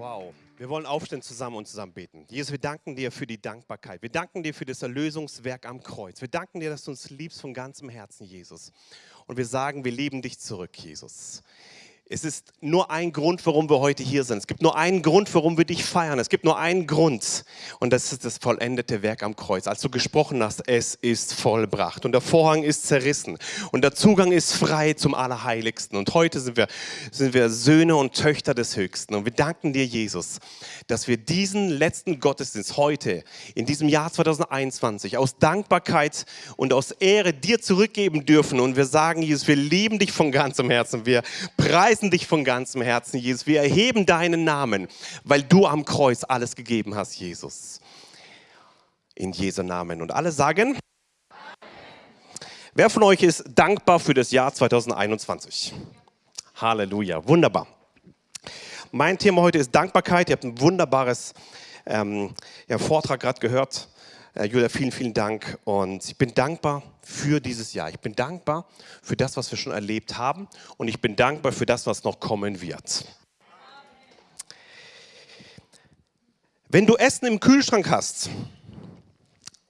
Wow. Wir wollen aufstehen zusammen und zusammen beten. Jesus, wir danken dir für die Dankbarkeit. Wir danken dir für das Erlösungswerk am Kreuz. Wir danken dir, dass du uns liebst von ganzem Herzen, Jesus. Und wir sagen, wir lieben dich zurück, Jesus. Es ist nur ein Grund, warum wir heute hier sind. Es gibt nur einen Grund, warum wir dich feiern. Es gibt nur einen Grund. Und das ist das vollendete Werk am Kreuz. Als du gesprochen hast, es ist vollbracht. Und der Vorhang ist zerrissen. Und der Zugang ist frei zum Allerheiligsten. Und heute sind wir, sind wir Söhne und Töchter des Höchsten. Und wir danken dir, Jesus, dass wir diesen letzten Gottesdienst heute, in diesem Jahr 2021, aus Dankbarkeit und aus Ehre dir zurückgeben dürfen. Und wir sagen, Jesus, wir lieben dich von ganzem Herzen. Wir preisen preisen dich von ganzem Herzen, Jesus. Wir erheben deinen Namen, weil du am Kreuz alles gegeben hast, Jesus. In Jesu Namen. Und alle sagen, wer von euch ist dankbar für das Jahr 2021? Halleluja, wunderbar. Mein Thema heute ist Dankbarkeit. Ihr habt ein wunderbares ähm, ja, Vortrag gerade gehört. Äh, Julia, vielen, vielen Dank. Und ich bin dankbar für dieses Jahr. Ich bin dankbar für das, was wir schon erlebt haben und ich bin dankbar für das, was noch kommen wird. Wenn du Essen im Kühlschrank hast,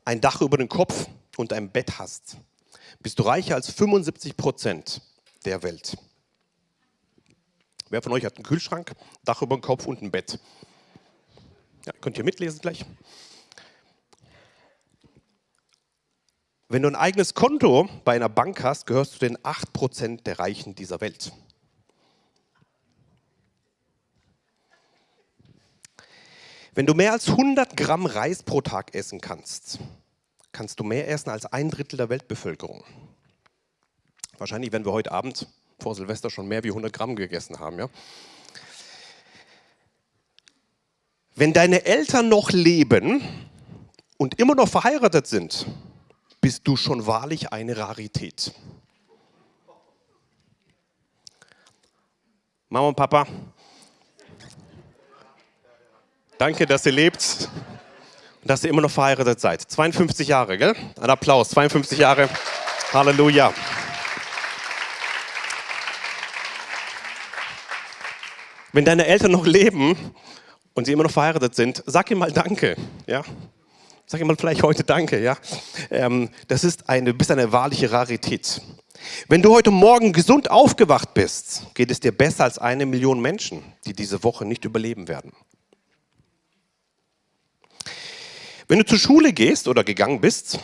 ein Dach über den Kopf und ein Bett hast, bist du reicher als 75 Prozent der Welt. Wer von euch hat einen Kühlschrank, Dach über den Kopf und ein Bett? Ja, könnt ihr mitlesen gleich? Wenn du ein eigenes Konto bei einer Bank hast, gehörst du den 8% der Reichen dieser Welt. Wenn du mehr als 100 Gramm Reis pro Tag essen kannst, kannst du mehr essen als ein Drittel der Weltbevölkerung. Wahrscheinlich werden wir heute Abend vor Silvester schon mehr wie 100 Gramm gegessen haben. Ja? Wenn deine Eltern noch leben und immer noch verheiratet sind, bist du schon wahrlich eine Rarität. Mama und Papa, danke, dass ihr lebt und dass ihr immer noch verheiratet seid. 52 Jahre, gell? Ein Applaus, 52 Jahre. Halleluja. Wenn deine Eltern noch leben und sie immer noch verheiratet sind, sag ihnen mal Danke. Ja? Sag mal vielleicht heute Danke, ja. Ähm, das ist eine, du bist eine wahrliche Rarität. Wenn du heute Morgen gesund aufgewacht bist, geht es dir besser als eine Million Menschen, die diese Woche nicht überleben werden. Wenn du zur Schule gehst oder gegangen bist,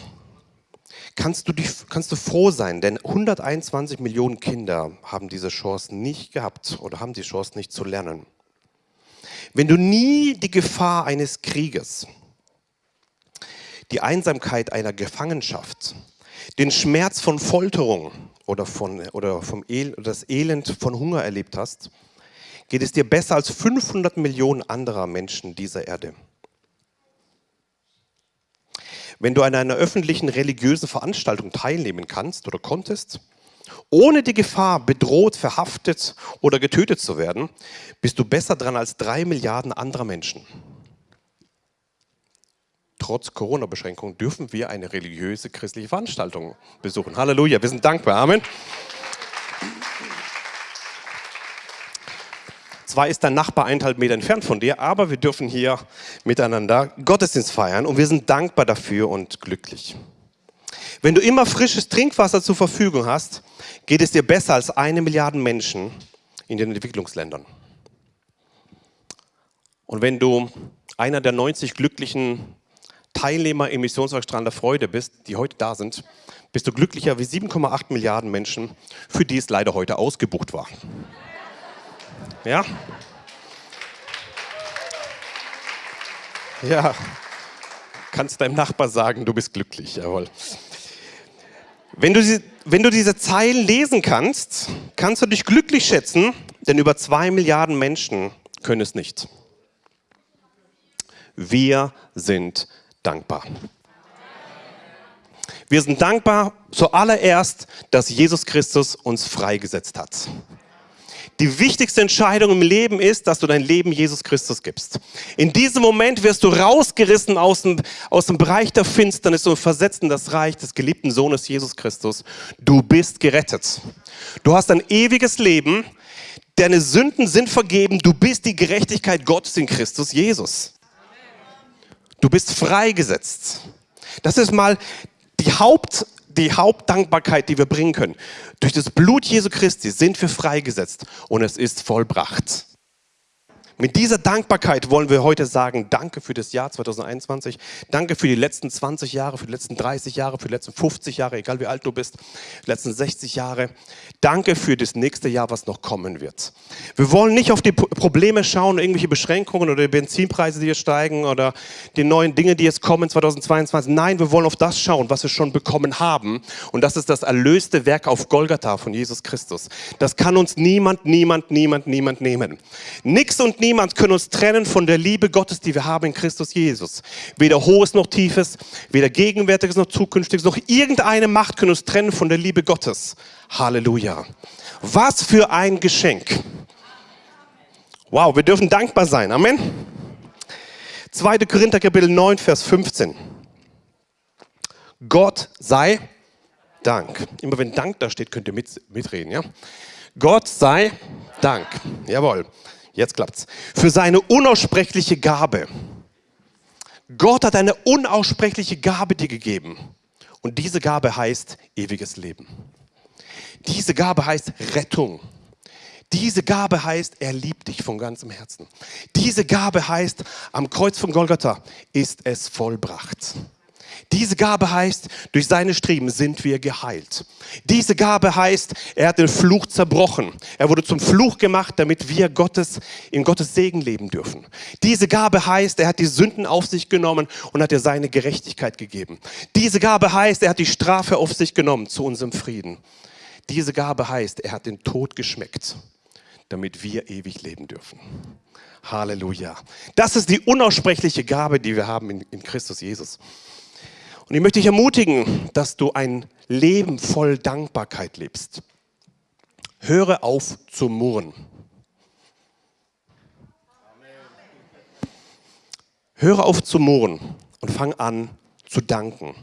kannst du, dich, kannst du froh sein, denn 121 Millionen Kinder haben diese Chance nicht gehabt oder haben die Chance nicht zu lernen. Wenn du nie die Gefahr eines Krieges die Einsamkeit einer Gefangenschaft, den Schmerz von Folterung oder, von, oder, vom El das Elend von Hunger erlebt hast, geht es dir besser als 500 Millionen anderer Menschen dieser Erde. Wenn du an einer öffentlichen religiösen Veranstaltung teilnehmen kannst oder konntest, ohne die Gefahr, bedroht, verhaftet oder getötet zu werden, bist du besser dran als drei Milliarden anderer Menschen trotz Corona-Beschränkungen dürfen wir eine religiöse christliche Veranstaltung besuchen. Halleluja, wir sind dankbar. Amen. Zwar ist dein Nachbar eineinhalb Meter entfernt von dir, aber wir dürfen hier miteinander Gottesdienst feiern und wir sind dankbar dafür und glücklich. Wenn du immer frisches Trinkwasser zur Verfügung hast, geht es dir besser als eine Milliarde Menschen in den Entwicklungsländern. Und wenn du einer der 90 glücklichen Teilnehmer im Missionswerk der Freude bist, die heute da sind, bist du glücklicher wie 7,8 Milliarden Menschen, für die es leider heute ausgebucht war. Ja? Ja, kannst deinem Nachbar sagen, du bist glücklich, jawohl. Wenn du, wenn du diese Zeilen lesen kannst, kannst du dich glücklich schätzen, denn über zwei Milliarden Menschen können es nicht. Wir sind dankbar. Wir sind dankbar zuallererst, dass Jesus Christus uns freigesetzt hat. Die wichtigste Entscheidung im Leben ist, dass du dein Leben Jesus Christus gibst. In diesem Moment wirst du rausgerissen aus dem, aus dem Bereich der Finsternis und versetzt in das Reich des geliebten Sohnes Jesus Christus. Du bist gerettet. Du hast ein ewiges Leben. Deine Sünden sind vergeben. Du bist die Gerechtigkeit Gottes in Christus Jesus. Du bist freigesetzt. Das ist mal die, Haupt, die Hauptdankbarkeit, die wir bringen können. Durch das Blut Jesu Christi sind wir freigesetzt und es ist vollbracht. Mit dieser Dankbarkeit wollen wir heute sagen, danke für das Jahr 2021, danke für die letzten 20 Jahre, für die letzten 30 Jahre, für die letzten 50 Jahre, egal wie alt du bist, die letzten 60 Jahre. Danke für das nächste Jahr, was noch kommen wird. Wir wollen nicht auf die Probleme schauen, irgendwelche Beschränkungen oder die Benzinpreise, die jetzt steigen oder die neuen Dinge, die jetzt kommen 2022. Nein, wir wollen auf das schauen, was wir schon bekommen haben. Und das ist das erlöste Werk auf Golgatha von Jesus Christus. Das kann uns niemand, niemand, niemand, niemand nehmen. Nix und niemand können uns trennen von der Liebe Gottes, die wir haben in Christus Jesus. Weder Hohes noch Tiefes, weder Gegenwärtiges noch Zukünftiges, noch irgendeine Macht können uns trennen von der Liebe Gottes. Halleluja. Was für ein Geschenk. Wow, wir dürfen dankbar sein. Amen. 2. Korinther Kapitel 9, Vers 15. Gott sei Dank. Immer wenn Dank da steht, könnt ihr mit, mitreden. Ja? Gott sei Dank. Jawohl. Jetzt klappt's. Für seine unaussprechliche Gabe. Gott hat eine unaussprechliche Gabe dir gegeben. Und diese Gabe heißt ewiges Leben. Diese Gabe heißt Rettung. Diese Gabe heißt, er liebt dich von ganzem Herzen. Diese Gabe heißt, am Kreuz von Golgatha ist es vollbracht. Diese Gabe heißt, durch seine Streben sind wir geheilt. Diese Gabe heißt, er hat den Fluch zerbrochen. Er wurde zum Fluch gemacht, damit wir Gottes, in Gottes Segen leben dürfen. Diese Gabe heißt, er hat die Sünden auf sich genommen und hat dir seine Gerechtigkeit gegeben. Diese Gabe heißt, er hat die Strafe auf sich genommen zu unserem Frieden. Diese Gabe heißt, er hat den Tod geschmeckt, damit wir ewig leben dürfen. Halleluja. Das ist die unaussprechliche Gabe, die wir haben in, in Christus Jesus. Und ich möchte dich ermutigen, dass du ein Leben voll Dankbarkeit lebst. Höre auf zu murren. Höre auf zu murren und fang an zu danken.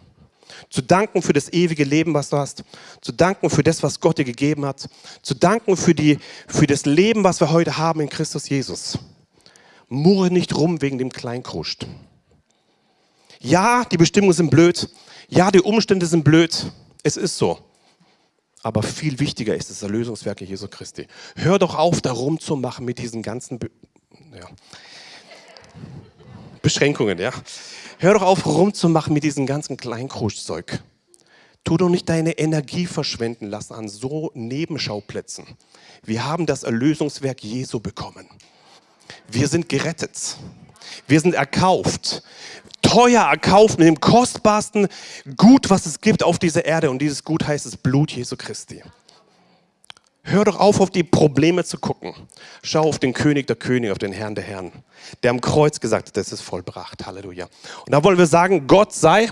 Zu danken für das ewige Leben, was du hast. Zu danken für das, was Gott dir gegeben hat. Zu danken für, die, für das Leben, was wir heute haben in Christus Jesus. Murre nicht rum wegen dem Kleinkruscht. Ja, die Bestimmungen sind blöd. Ja, die Umstände sind blöd. Es ist so. Aber viel wichtiger ist das Erlösungswerk Jesu Christi. Hör doch auf, da rumzumachen mit diesen ganzen Be ja. Beschränkungen. Ja. Hör doch auf, rumzumachen mit diesem ganzen Kleinkruschzeug. Tu doch nicht deine Energie verschwenden lassen an so Nebenschauplätzen. Wir haben das Erlösungswerk Jesu bekommen. Wir sind gerettet. Wir sind erkauft teuer erkauft mit dem kostbarsten Gut, was es gibt auf dieser Erde. Und dieses Gut heißt das Blut Jesu Christi. Hör doch auf, auf die Probleme zu gucken. Schau auf den König der Könige, auf den Herrn der Herren, der am Kreuz gesagt hat, das ist vollbracht. Halleluja. Und da wollen wir sagen, Gott sei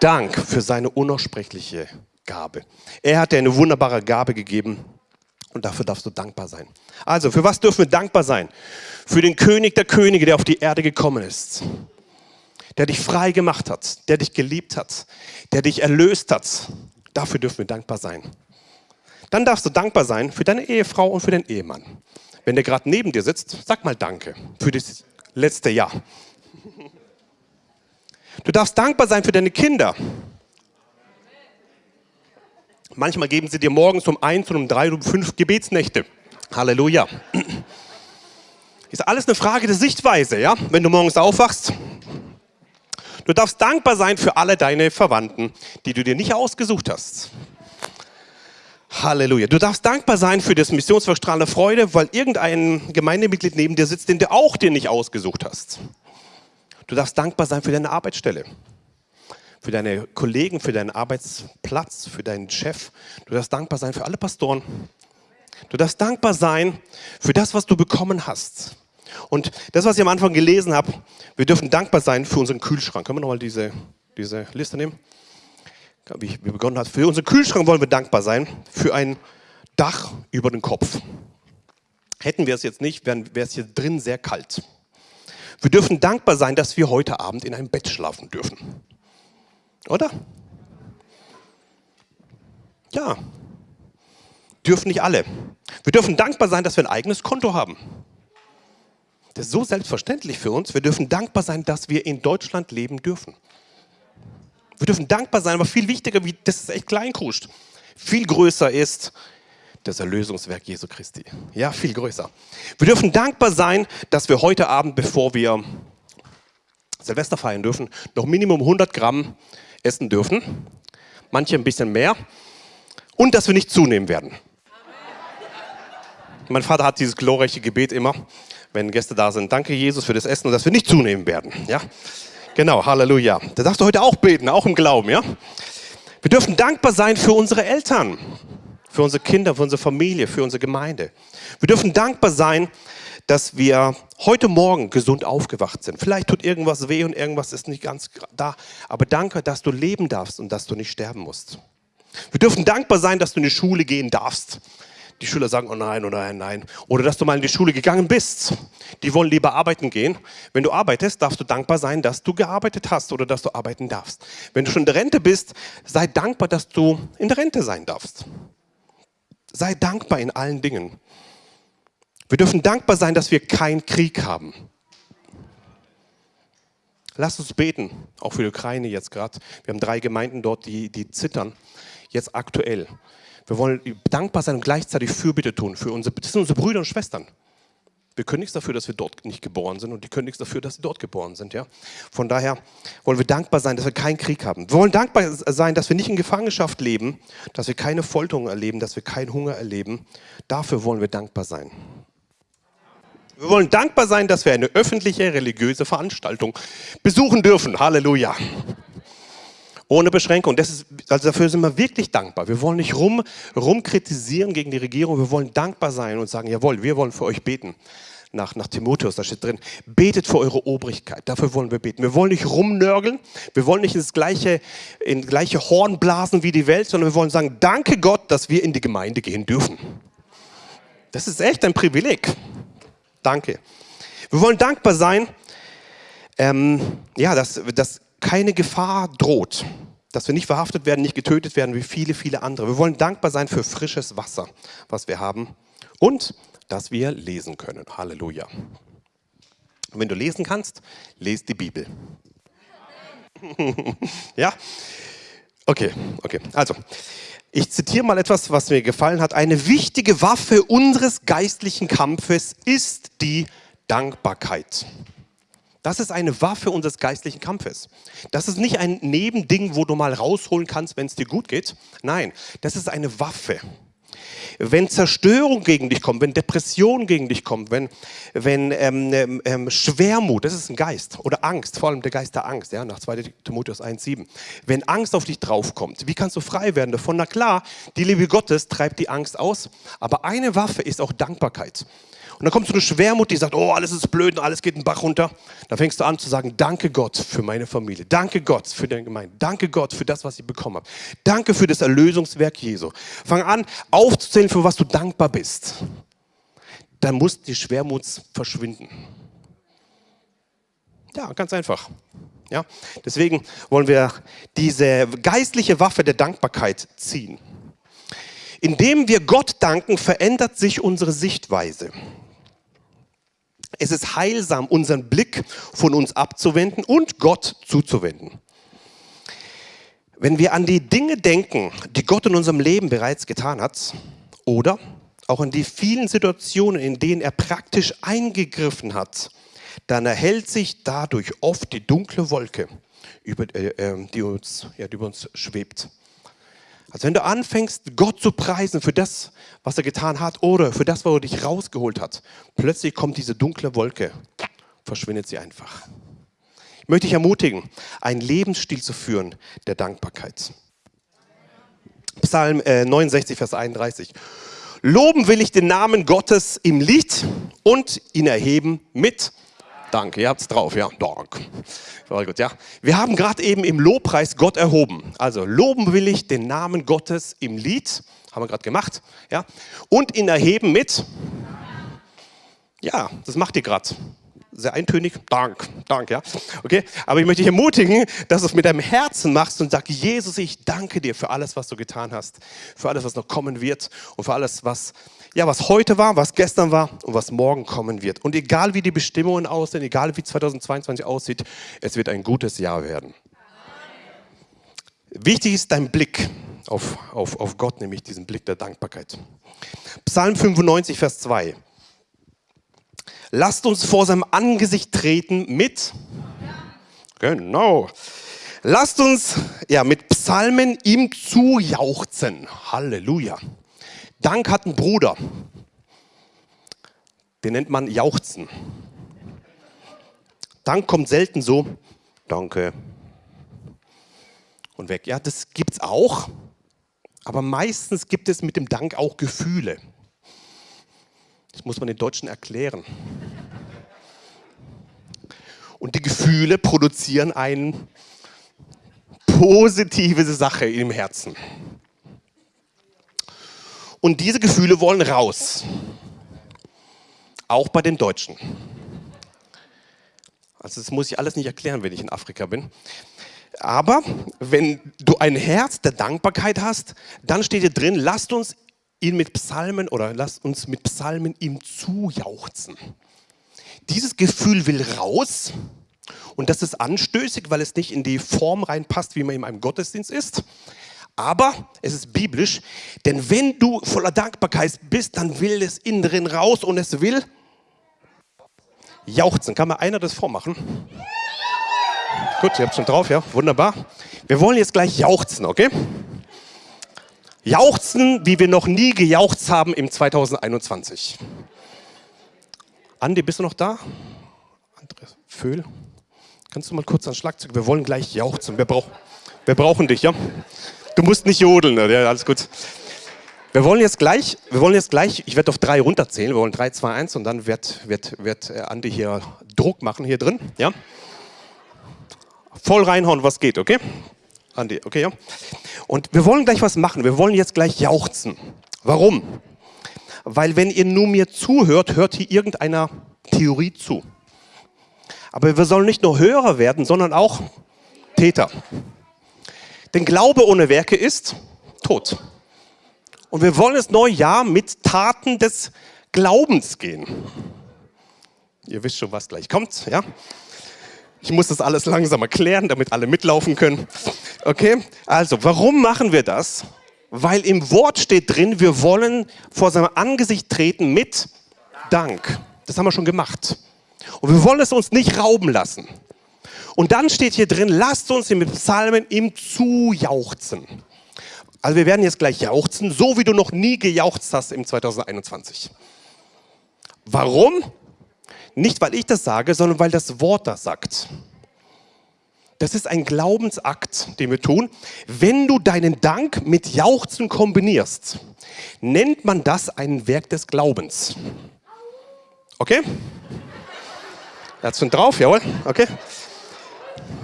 Dank für seine unaussprechliche Gabe. Er hat dir eine wunderbare Gabe gegeben und dafür darfst du dankbar sein. Also, für was dürfen wir dankbar sein? Für den König der Könige, der auf die Erde gekommen ist der dich frei gemacht hat, der dich geliebt hat, der dich erlöst hat. Dafür dürfen wir dankbar sein. Dann darfst du dankbar sein für deine Ehefrau und für den Ehemann. Wenn der gerade neben dir sitzt, sag mal Danke für das letzte Jahr. Du darfst dankbar sein für deine Kinder. Manchmal geben sie dir morgens um eins und um drei und um fünf Gebetsnächte. Halleluja. Ist alles eine Frage der Sichtweise, ja? Wenn du morgens aufwachst, Du darfst dankbar sein für alle deine Verwandten, die du dir nicht ausgesucht hast. Halleluja. Du darfst dankbar sein für das Missionswerk Strahlende Freude, weil irgendein Gemeindemitglied neben dir sitzt, den du auch dir nicht ausgesucht hast. Du darfst dankbar sein für deine Arbeitsstelle, für deine Kollegen, für deinen Arbeitsplatz, für deinen Chef. Du darfst dankbar sein für alle Pastoren. Du darfst dankbar sein für das, was du bekommen hast. Und das, was ich am Anfang gelesen habe, wir dürfen dankbar sein für unseren Kühlschrank. Können wir nochmal diese, diese Liste nehmen? Wie wir begonnen haben. Für unseren Kühlschrank wollen wir dankbar sein, für ein Dach über den Kopf. Hätten wir es jetzt nicht, wäre es hier drin sehr kalt. Wir dürfen dankbar sein, dass wir heute Abend in einem Bett schlafen dürfen. Oder? Ja. dürfen nicht alle. Wir dürfen dankbar sein, dass wir ein eigenes Konto haben. Das ist so selbstverständlich für uns. Wir dürfen dankbar sein, dass wir in Deutschland leben dürfen. Wir dürfen dankbar sein, aber viel wichtiger, wie, das ist echt kleinkruscht, viel größer ist das Erlösungswerk Jesu Christi. Ja, viel größer. Wir dürfen dankbar sein, dass wir heute Abend, bevor wir Silvester feiern dürfen, noch Minimum 100 Gramm essen dürfen. Manche ein bisschen mehr. Und dass wir nicht zunehmen werden. Mein Vater hat dieses glorreiche Gebet immer, wenn Gäste da sind. Danke, Jesus, für das Essen und dass wir nicht zunehmen werden. Ja? Genau, Halleluja. Da darfst du heute auch beten, auch im Glauben. Ja? Wir dürfen dankbar sein für unsere Eltern, für unsere Kinder, für unsere Familie, für unsere Gemeinde. Wir dürfen dankbar sein, dass wir heute Morgen gesund aufgewacht sind. Vielleicht tut irgendwas weh und irgendwas ist nicht ganz da. Aber danke, dass du leben darfst und dass du nicht sterben musst. Wir dürfen dankbar sein, dass du in die Schule gehen darfst. Die Schüler sagen, oh nein, oh nein, nein. Oder dass du mal in die Schule gegangen bist. Die wollen lieber arbeiten gehen. Wenn du arbeitest, darfst du dankbar sein, dass du gearbeitet hast oder dass du arbeiten darfst. Wenn du schon in der Rente bist, sei dankbar, dass du in der Rente sein darfst. Sei dankbar in allen Dingen. Wir dürfen dankbar sein, dass wir keinen Krieg haben. Lass uns beten, auch für die Ukraine jetzt gerade. Wir haben drei Gemeinden dort, die, die zittern, jetzt aktuell. Wir wollen dankbar sein und gleichzeitig Fürbitte tun für unsere, das sind unsere Brüder und Schwestern. Wir können nichts dafür, dass wir dort nicht geboren sind und die können nichts dafür, dass sie dort geboren sind. Ja? Von daher wollen wir dankbar sein, dass wir keinen Krieg haben. Wir wollen dankbar sein, dass wir nicht in Gefangenschaft leben, dass wir keine Folterung erleben, dass wir keinen Hunger erleben. Dafür wollen wir dankbar sein. Wir wollen dankbar sein, dass wir eine öffentliche religiöse Veranstaltung besuchen dürfen. Halleluja. Ohne Beschränkung. Ist, also dafür sind wir wirklich dankbar. Wir wollen nicht rum, rumkritisieren gegen die Regierung. Wir wollen dankbar sein und sagen, jawohl, wir wollen für euch beten nach, nach Timotheus, da steht drin, betet für eure Obrigkeit, dafür wollen wir beten. Wir wollen nicht rumnörgeln, wir wollen nicht ins gleiche, in gleiche Horn blasen wie die Welt, sondern wir wollen sagen, danke Gott, dass wir in die Gemeinde gehen dürfen. Das ist echt ein Privileg. Danke. Wir wollen dankbar sein, ähm, ja, dass, dass keine Gefahr droht, dass wir nicht verhaftet werden, nicht getötet werden wie viele, viele andere. Wir wollen dankbar sein für frisches Wasser, was wir haben und dass wir lesen können. Halleluja. Und wenn du lesen kannst, lest die Bibel. ja? Okay, okay. Also, ich zitiere mal etwas, was mir gefallen hat. Eine wichtige Waffe unseres geistlichen Kampfes ist die Dankbarkeit. Das ist eine Waffe unseres geistlichen Kampfes. Das ist nicht ein Nebending, wo du mal rausholen kannst, wenn es dir gut geht. Nein, das ist eine Waffe. Wenn Zerstörung gegen dich kommt, wenn Depression gegen dich kommt, wenn, wenn ähm, ähm, ähm Schwermut, das ist ein Geist, oder Angst, vor allem der Geist der Angst, ja, nach 2 Timotheus 1,7. Wenn Angst auf dich draufkommt, wie kannst du frei werden davon? Na klar, die Liebe Gottes treibt die Angst aus, aber eine Waffe ist auch Dankbarkeit. Und dann kommt so eine Schwermut, die sagt, oh, alles ist blöd und alles geht den Bach runter. Dann fängst du an zu sagen, danke Gott für meine Familie. Danke Gott für deine Gemeinde. Danke Gott für das, was ich bekommen habe. Danke für das Erlösungswerk Jesu. Fang an, aufzuzählen, für was du dankbar bist. Dann muss die Schwermut verschwinden. Ja, ganz einfach. Ja, deswegen wollen wir diese geistliche Waffe der Dankbarkeit ziehen. Indem wir Gott danken, verändert sich unsere Sichtweise. Es ist heilsam, unseren Blick von uns abzuwenden und Gott zuzuwenden. Wenn wir an die Dinge denken, die Gott in unserem Leben bereits getan hat, oder auch an die vielen Situationen, in denen er praktisch eingegriffen hat, dann erhält sich dadurch oft die dunkle Wolke, über, äh, ähm, die, uns, ja, die über uns schwebt. Also wenn du anfängst, Gott zu preisen für das, was er getan hat oder für das, wo er dich rausgeholt hat, plötzlich kommt diese dunkle Wolke, verschwindet sie einfach. Ich möchte dich ermutigen, einen Lebensstil zu führen der Dankbarkeit. Psalm äh, 69, Vers 31. Loben will ich den Namen Gottes im Lied und ihn erheben mit Danke, ihr habt es drauf, ja. Dank. Sehr gut, ja. Wir haben gerade eben im Lobpreis Gott erhoben. Also loben will ich den Namen Gottes im Lied, haben wir gerade gemacht, ja. Und ihn erheben mit, ja, das macht ihr gerade. sehr eintönig. Dank, Dank, ja. Okay, aber ich möchte dich ermutigen, dass du es mit deinem Herzen machst und sag, Jesus, ich danke dir für alles, was du getan hast, für alles, was noch kommen wird und für alles, was, ja, was heute war, was gestern war und was morgen kommen wird. Und egal wie die Bestimmungen aussehen, egal wie 2022 aussieht, es wird ein gutes Jahr werden. Wichtig ist dein Blick auf, auf, auf Gott, nämlich diesen Blick der Dankbarkeit. Psalm 95, Vers 2. Lasst uns vor seinem Angesicht treten mit. Genau. Lasst uns ja, mit Psalmen ihm zujauchzen. Halleluja. Dank hat ein Bruder. Den nennt man Jauchzen. Dank kommt selten so, danke. Und weg. Ja, das gibt es auch. Aber meistens gibt es mit dem Dank auch Gefühle. Das muss man den Deutschen erklären. Und die Gefühle produzieren eine positive Sache im Herzen. Und diese Gefühle wollen raus. Auch bei den Deutschen. Also das muss ich alles nicht erklären, wenn ich in Afrika bin. Aber wenn du ein Herz der Dankbarkeit hast, dann steht hier drin, lasst uns ihn mit Psalmen oder lasst uns mit Psalmen ihm zujauchzen. Dieses Gefühl will raus und das ist anstößig, weil es nicht in die Form reinpasst, wie man in einem Gottesdienst ist. Aber es ist biblisch, denn wenn du voller Dankbarkeit bist, dann will es innen drin raus und es will jauchzen. Kann mal einer das vormachen? Gut, ihr habt schon drauf, ja, wunderbar. Wir wollen jetzt gleich jauchzen, okay? Jauchzen, wie wir noch nie gejauchzt haben im 2021. Andi, bist du noch da? Andreas Föhl, kannst du mal kurz ans Schlagzeug? Wir wollen gleich jauchzen. Wir, brauch, wir brauchen dich, ja? Du musst nicht jodeln, ja, alles gut. Wir wollen jetzt gleich, wir wollen jetzt gleich, ich werde auf drei runterzählen, wir wollen drei, zwei, eins und dann wird, wird, wird äh, Andi hier Druck machen hier drin, ja? voll reinhauen, was geht, okay? Andi, okay, ja? Und wir wollen gleich was machen. Wir wollen jetzt gleich jauchzen. Warum? Weil wenn ihr nur mir zuhört, hört hier irgendeiner Theorie zu. Aber wir sollen nicht nur Hörer werden, sondern auch Täter. Denn Glaube ohne Werke ist tot. Und wir wollen das neue Jahr mit Taten des Glaubens gehen. Ihr wisst schon, was gleich kommt, ja? Ich muss das alles langsam erklären, damit alle mitlaufen können. Okay? Also, warum machen wir das? Weil im Wort steht drin, wir wollen vor seinem Angesicht treten mit Dank. Das haben wir schon gemacht. Und wir wollen es uns nicht rauben lassen. Und dann steht hier drin, lasst uns mit Psalmen ihm zujauchzen. Also wir werden jetzt gleich jauchzen, so wie du noch nie gejauchzt hast im 2021. Warum? Nicht, weil ich das sage, sondern weil das Wort das sagt. Das ist ein Glaubensakt, den wir tun. Wenn du deinen Dank mit Jauchzen kombinierst, nennt man das ein Werk des Glaubens. Okay? Schon drauf, jawohl, okay.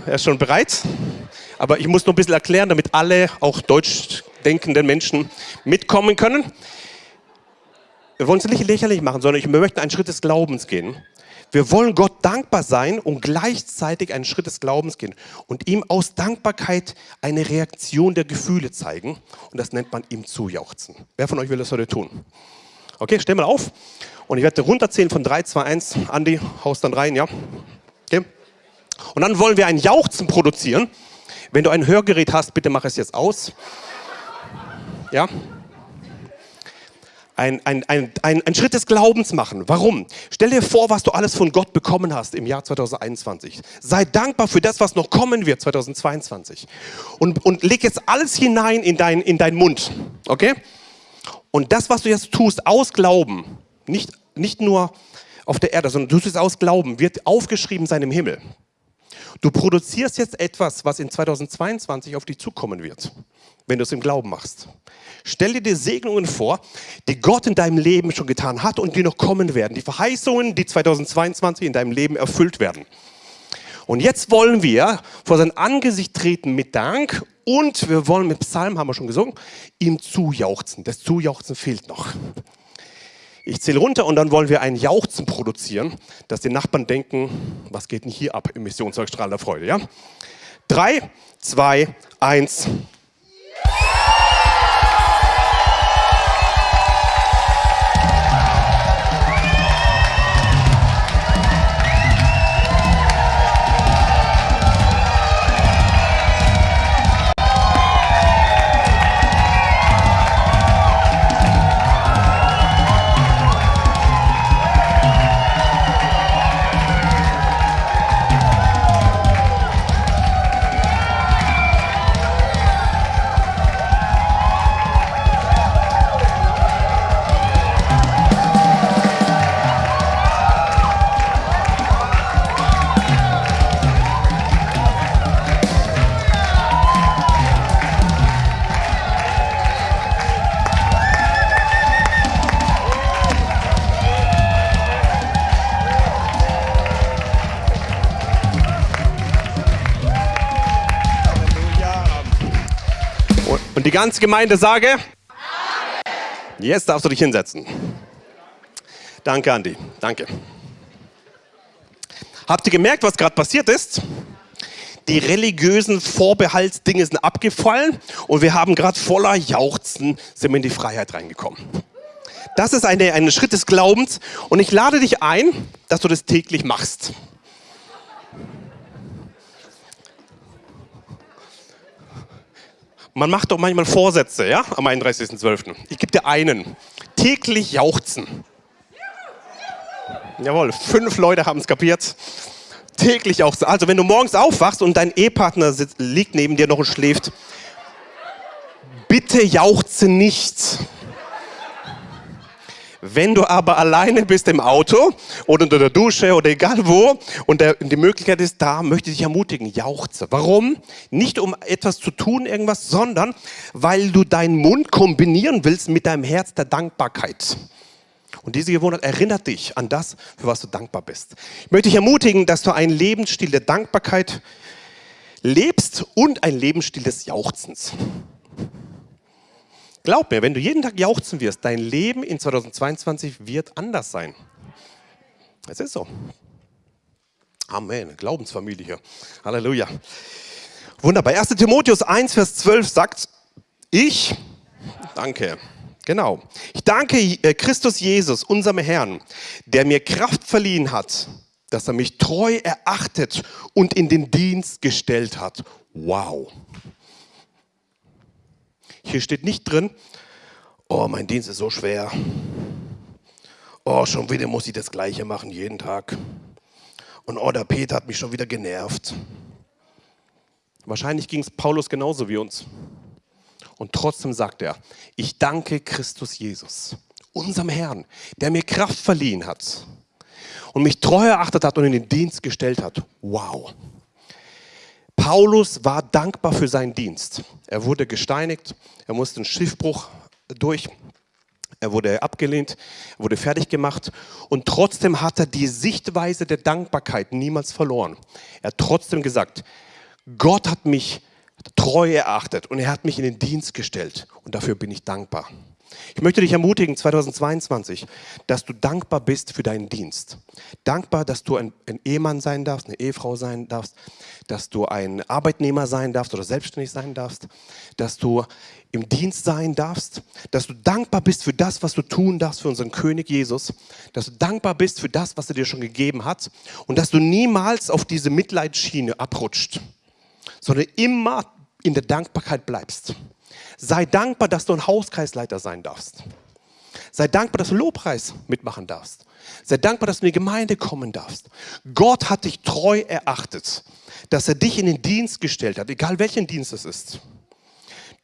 Er ist schon bereit. Aber ich muss noch ein bisschen erklären, damit alle, auch deutsch denkenden Menschen, mitkommen können. Wir wollen es nicht lächerlich machen, sondern wir möchten einen Schritt des Glaubens gehen. Wir wollen Gott dankbar sein und gleichzeitig einen Schritt des Glaubens gehen und ihm aus Dankbarkeit eine Reaktion der Gefühle zeigen. Und das nennt man ihm zujauchzen. Wer von euch will das heute tun? Okay, stell mal auf. Und ich werde runterzählen von 3, 2, 1. Andi, haust dann rein, ja? Okay. Und dann wollen wir ein Jauchzen produzieren. Wenn du ein Hörgerät hast, bitte mach es jetzt aus. Ja? ein, ein, ein, ein, Schritt des Glaubens machen. Warum? Stell dir vor, was du alles von Gott bekommen hast im Jahr 2021. Sei dankbar für das, was noch kommen wird 2022. Und, und leg jetzt alles hinein in, dein, in deinen Mund. Okay? Und das, was du jetzt tust, aus Glauben, nicht, nicht nur auf der Erde, sondern du tust es aus Glauben, wird aufgeschrieben sein im Himmel. Du produzierst jetzt etwas, was in 2022 auf dich zukommen wird, wenn du es im Glauben machst. Stell dir die Segnungen vor, die Gott in deinem Leben schon getan hat und die noch kommen werden. Die Verheißungen, die 2022 in deinem Leben erfüllt werden. Und jetzt wollen wir vor sein Angesicht treten mit Dank und wir wollen mit Psalm, haben wir schon gesungen, ihm zujauchzen. Das Zujauchzen fehlt noch. Ich zähle runter und dann wollen wir ein Jauchzen produzieren, dass die Nachbarn denken, was geht denn hier ab im Missionswerk strahlender Freude, ja? Drei, zwei, eins. Ganze Gemeinde sage? Amen. Jetzt darfst du dich hinsetzen. Danke, Andi. Danke. Habt ihr gemerkt, was gerade passiert ist? Die religiösen Vorbehaltsdinge sind abgefallen und wir haben gerade voller Jauchzen sind wir in die Freiheit reingekommen. Das ist ein Schritt des Glaubens und ich lade dich ein, dass du das täglich machst. Man macht doch manchmal Vorsätze, ja, am 31.12. Ich gebe dir einen. Täglich jauchzen. Jawohl, fünf Leute haben es kapiert. Täglich jauchzen. Also wenn du morgens aufwachst und dein Ehepartner sitzt, liegt neben dir noch und schläft, bitte jauchze nicht. Wenn du aber alleine bist im Auto oder unter der Dusche oder egal wo und der, die Möglichkeit ist da, möchte ich dich ermutigen, jauchze. Warum? Nicht um etwas zu tun, irgendwas, sondern weil du deinen Mund kombinieren willst mit deinem Herz der Dankbarkeit. Und diese Gewohnheit erinnert dich an das, für was du dankbar bist. Ich möchte dich ermutigen, dass du einen Lebensstil der Dankbarkeit lebst und einen Lebensstil des Jauchzens. Glaub mir, wenn du jeden Tag jauchzen wirst, dein Leben in 2022 wird anders sein. Es ist so. Amen. Glaubensfamilie hier. Halleluja. Wunderbar. 1. Timotheus 1, Vers 12 sagt, ich, danke, genau, ich danke äh, Christus Jesus, unserem Herrn, der mir Kraft verliehen hat, dass er mich treu erachtet und in den Dienst gestellt hat. Wow. Hier steht nicht drin, oh, mein Dienst ist so schwer. Oh, schon wieder muss ich das Gleiche machen, jeden Tag. Und oh, der Peter hat mich schon wieder genervt. Wahrscheinlich ging es Paulus genauso wie uns. Und trotzdem sagt er, ich danke Christus Jesus, unserem Herrn, der mir Kraft verliehen hat und mich treu erachtet hat und in den Dienst gestellt hat. Wow. Paulus war dankbar für seinen Dienst. Er wurde gesteinigt, er musste einen Schiffbruch durch, er wurde abgelehnt, er wurde fertig gemacht und trotzdem hat er die Sichtweise der Dankbarkeit niemals verloren. Er hat trotzdem gesagt, Gott hat mich treu erachtet und er hat mich in den Dienst gestellt und dafür bin ich dankbar. Ich möchte dich ermutigen, 2022, dass du dankbar bist für deinen Dienst. Dankbar, dass du ein, ein, Ehemann sein darfst, eine Ehefrau sein darfst, dass du ein Arbeitnehmer sein darfst oder selbstständig sein darfst, dass du im Dienst sein darfst, dass du dankbar bist für das, was du tun darfst für unseren König Jesus, dass du dankbar bist für das, was er dir schon gegeben hat und dass du niemals auf diese Mitleidsschiene abrutscht, sondern immer in der Dankbarkeit bleibst. Sei dankbar, dass du ein Hauskreisleiter sein darfst. Sei dankbar, dass du Lobpreis mitmachen darfst. Sei dankbar, dass du in die Gemeinde kommen darfst. Gott hat dich treu erachtet, dass er dich in den Dienst gestellt hat, egal welchen Dienst es ist.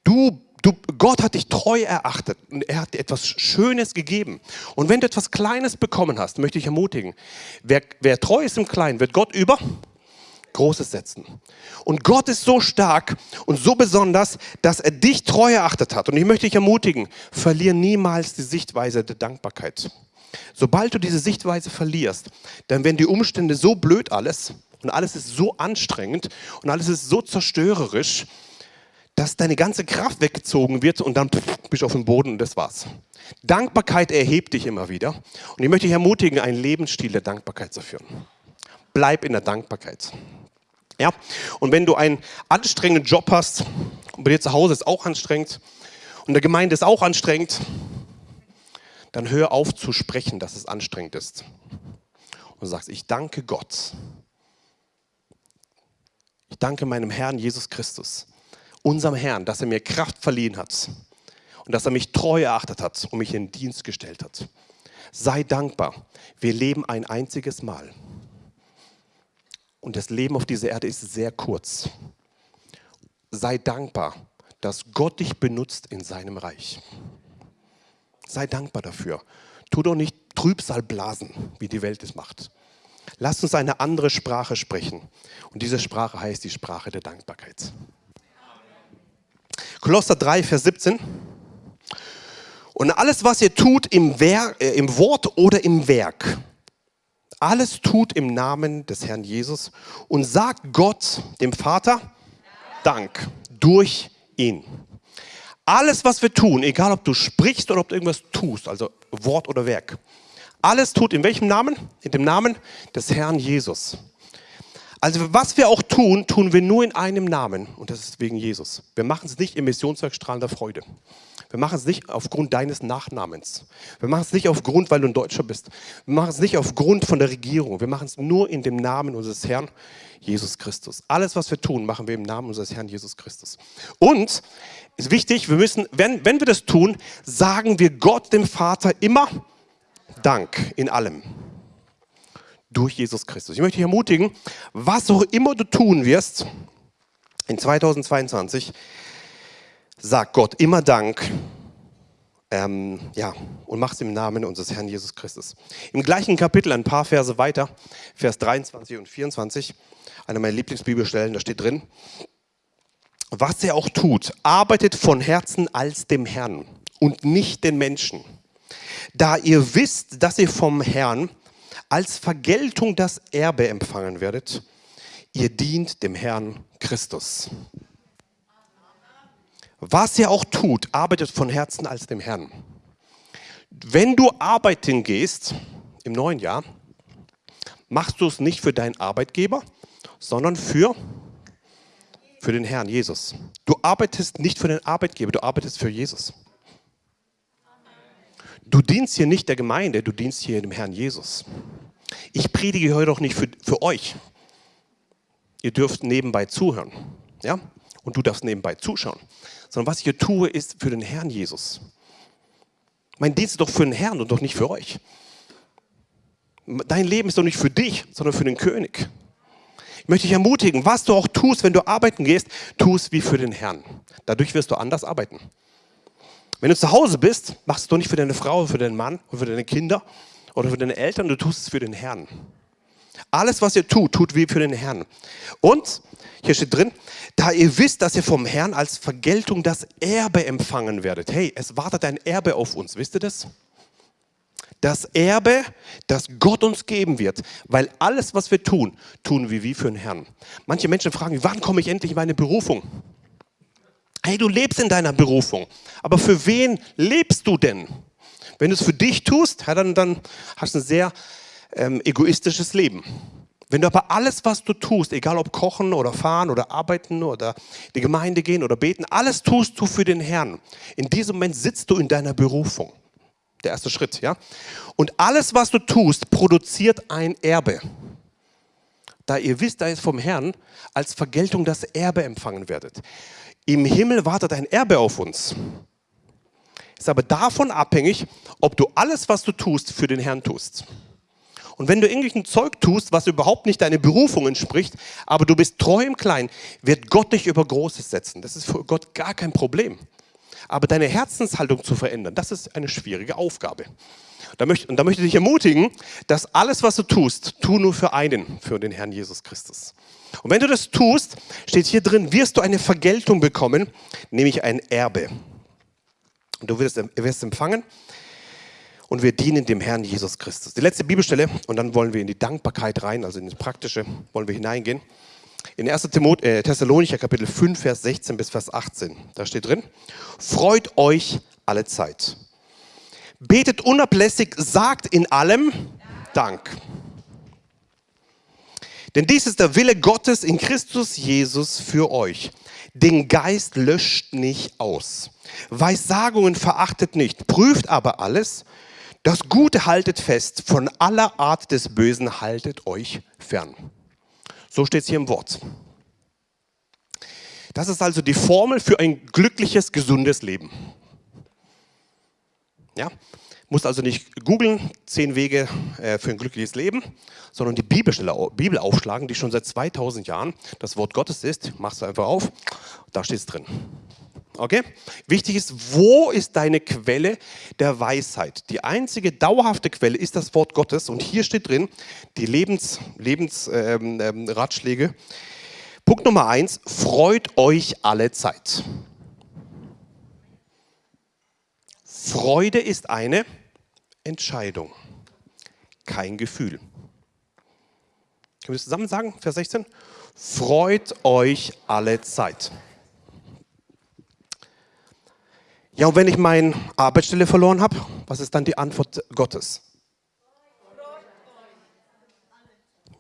Du, du, Gott hat dich treu erachtet und er hat dir etwas Schönes gegeben. Und wenn du etwas Kleines bekommen hast, möchte ich ermutigen, wer, wer treu ist im Kleinen, wird Gott über Großes setzen. Und Gott ist so stark und so besonders, dass er dich treu erachtet hat. Und ich möchte dich ermutigen, verlier niemals die Sichtweise der Dankbarkeit. Sobald du diese Sichtweise verlierst, dann werden die Umstände so blöd alles und alles ist so anstrengend und alles ist so zerstörerisch, dass deine ganze Kraft weggezogen wird und dann bist du auf dem Boden und das war's. Dankbarkeit erhebt dich immer wieder. Und ich möchte dich ermutigen, einen Lebensstil der Dankbarkeit zu führen. Bleib in der Dankbarkeit. Ja? Und wenn du einen anstrengenden Job hast, und bei dir zu Hause ist auch anstrengend, und der Gemeinde ist auch anstrengend, dann hör auf zu sprechen, dass es anstrengend ist. Und sagst, ich danke Gott. Ich danke meinem Herrn Jesus Christus, unserem Herrn, dass er mir Kraft verliehen hat und dass er mich treu erachtet hat und mich in Dienst gestellt hat. Sei dankbar. Wir leben ein einziges Mal. Und das Leben auf dieser Erde ist sehr kurz. Sei dankbar, dass Gott dich benutzt in seinem Reich. Sei dankbar dafür. Tu doch nicht Trübsal blasen, wie die Welt es macht. Lass uns eine andere Sprache sprechen. Und diese Sprache heißt die Sprache der Dankbarkeit. Kolosser 3, Vers 17. Und alles, was ihr tut im, Werk, äh, im Wort oder im Werk, alles tut im Namen des Herrn Jesus und sagt Gott, dem Vater, Dank durch ihn. Alles, was wir tun, egal ob du sprichst oder ob du irgendwas tust, also Wort oder Werk, alles tut in welchem Namen? In dem Namen des Herrn Jesus. Also was wir auch tun, tun wir nur in einem Namen und das ist wegen Jesus. Wir machen es nicht im Missionswerk strahlender Freude. Wir machen es nicht aufgrund deines Nachnamens. Wir machen es nicht aufgrund, weil du ein Deutscher bist. Wir machen es nicht aufgrund von der Regierung. Wir machen es nur in dem Namen unseres Herrn Jesus Christus. Alles, was wir tun, machen wir im Namen unseres Herrn Jesus Christus. Und ist wichtig, wir müssen, wenn, wenn wir das tun, sagen wir Gott, dem Vater, immer Dank in allem durch Jesus Christus. Ich möchte dich ermutigen, was auch immer du tun wirst in 2022, sag Gott immer Dank ähm, ja, und mach es im Namen unseres Herrn Jesus Christus. Im gleichen Kapitel, ein paar Verse weiter, Vers 23 und 24, eine meiner Lieblingsbibelstellen, da steht drin, was er auch tut, arbeitet von Herzen als dem Herrn und nicht den Menschen. Da ihr wisst, dass ihr vom Herrn als Vergeltung das Erbe empfangen werdet. Ihr dient dem Herrn Christus. Was ihr auch tut, arbeitet von Herzen als dem Herrn. Wenn du arbeiten gehst im neuen Jahr, machst du es nicht für deinen Arbeitgeber, sondern für, für den Herrn Jesus. Du arbeitest nicht für den Arbeitgeber, du arbeitest für Jesus. Du dienst hier nicht der Gemeinde, du dienst hier dem Herrn Jesus. Ich predige heute doch nicht für, für euch. Ihr dürft nebenbei zuhören. Ja? Und du darfst nebenbei zuschauen. Sondern was ich hier tue, ist für den Herrn Jesus. Mein Dienst ist doch für den Herrn und doch nicht für euch. Dein Leben ist doch nicht für dich, sondern für den König. Ich möchte dich ermutigen, was du auch tust, wenn du arbeiten gehst, tu es wie für den Herrn. Dadurch wirst du anders arbeiten. Wenn du zu Hause bist, machst du es doch nicht für deine Frau, für deinen Mann für deine Kinder, oder für deine Eltern, du tust es für den Herrn. Alles, was ihr tut, tut wie für den Herrn. Und, hier steht drin, da ihr wisst, dass ihr vom Herrn als Vergeltung das Erbe empfangen werdet. Hey, es wartet ein Erbe auf uns, wisst ihr das? Das Erbe, das Gott uns geben wird, weil alles, was wir tun, tun wir wie für den Herrn. Manche Menschen fragen, wann komme ich endlich in meine Berufung? Hey, du lebst in deiner Berufung, aber für wen lebst du denn? Wenn du es für dich tust, ja, dann, dann hast du ein sehr ähm, egoistisches Leben. Wenn du aber alles, was du tust, egal ob kochen oder fahren oder arbeiten oder in die Gemeinde gehen oder beten, alles tust du für den Herrn. In diesem Moment sitzt du in deiner Berufung. Der erste Schritt, ja. Und alles, was du tust, produziert ein Erbe. Da ihr wisst, da ihr vom Herrn als Vergeltung das Erbe empfangen werdet. Im Himmel wartet ein Erbe auf uns ist aber davon abhängig, ob du alles, was du tust, für den Herrn tust. Und wenn du irgendwelchen Zeug tust, was überhaupt nicht deine Berufung entspricht, aber du bist treu im Kleinen, wird Gott dich über Großes setzen. Das ist für Gott gar kein Problem. Aber deine Herzenshaltung zu verändern, das ist eine schwierige Aufgabe. Da möchte, und da möchte ich dich ermutigen, dass alles, was du tust, tu nur für einen, für den Herrn Jesus Christus. Und wenn du das tust, steht hier drin, wirst du eine Vergeltung bekommen, nämlich ein Erbe. Und du wirst, wirst empfangen und wir dienen dem Herrn Jesus Christus. Die letzte Bibelstelle und dann wollen wir in die Dankbarkeit rein, also in das Praktische wollen wir hineingehen. In 1. Timot äh, Thessalonicher Kapitel 5, Vers 16 bis Vers 18, da steht drin, freut euch alle Zeit. Betet unablässig, sagt in allem Dank. Denn dies ist der Wille Gottes in Christus Jesus für euch. Den Geist löscht nicht aus. Weissagungen verachtet nicht, prüft aber alles. Das Gute haltet fest, von aller Art des Bösen haltet euch fern. So steht es hier im Wort. Das ist also die Formel für ein glückliches, gesundes Leben. Ja, muss also nicht googeln, zehn Wege äh, für ein glückliches Leben, sondern die Bibelstelle, Bibel aufschlagen, die schon seit 2000 Jahren das Wort Gottes ist. Machst du einfach auf, da steht es drin. Okay? Wichtig ist, wo ist deine Quelle der Weisheit? Die einzige dauerhafte Quelle ist das Wort Gottes und hier steht drin die Lebensratschläge. Lebens, ähm, ähm, Punkt Nummer eins, freut euch alle Zeit. Freude ist eine Entscheidung, kein Gefühl. Können wir das zusammen sagen, Vers 16? Freut euch alle Zeit. Ja, und wenn ich meine Arbeitsstelle verloren habe, was ist dann die Antwort Gottes?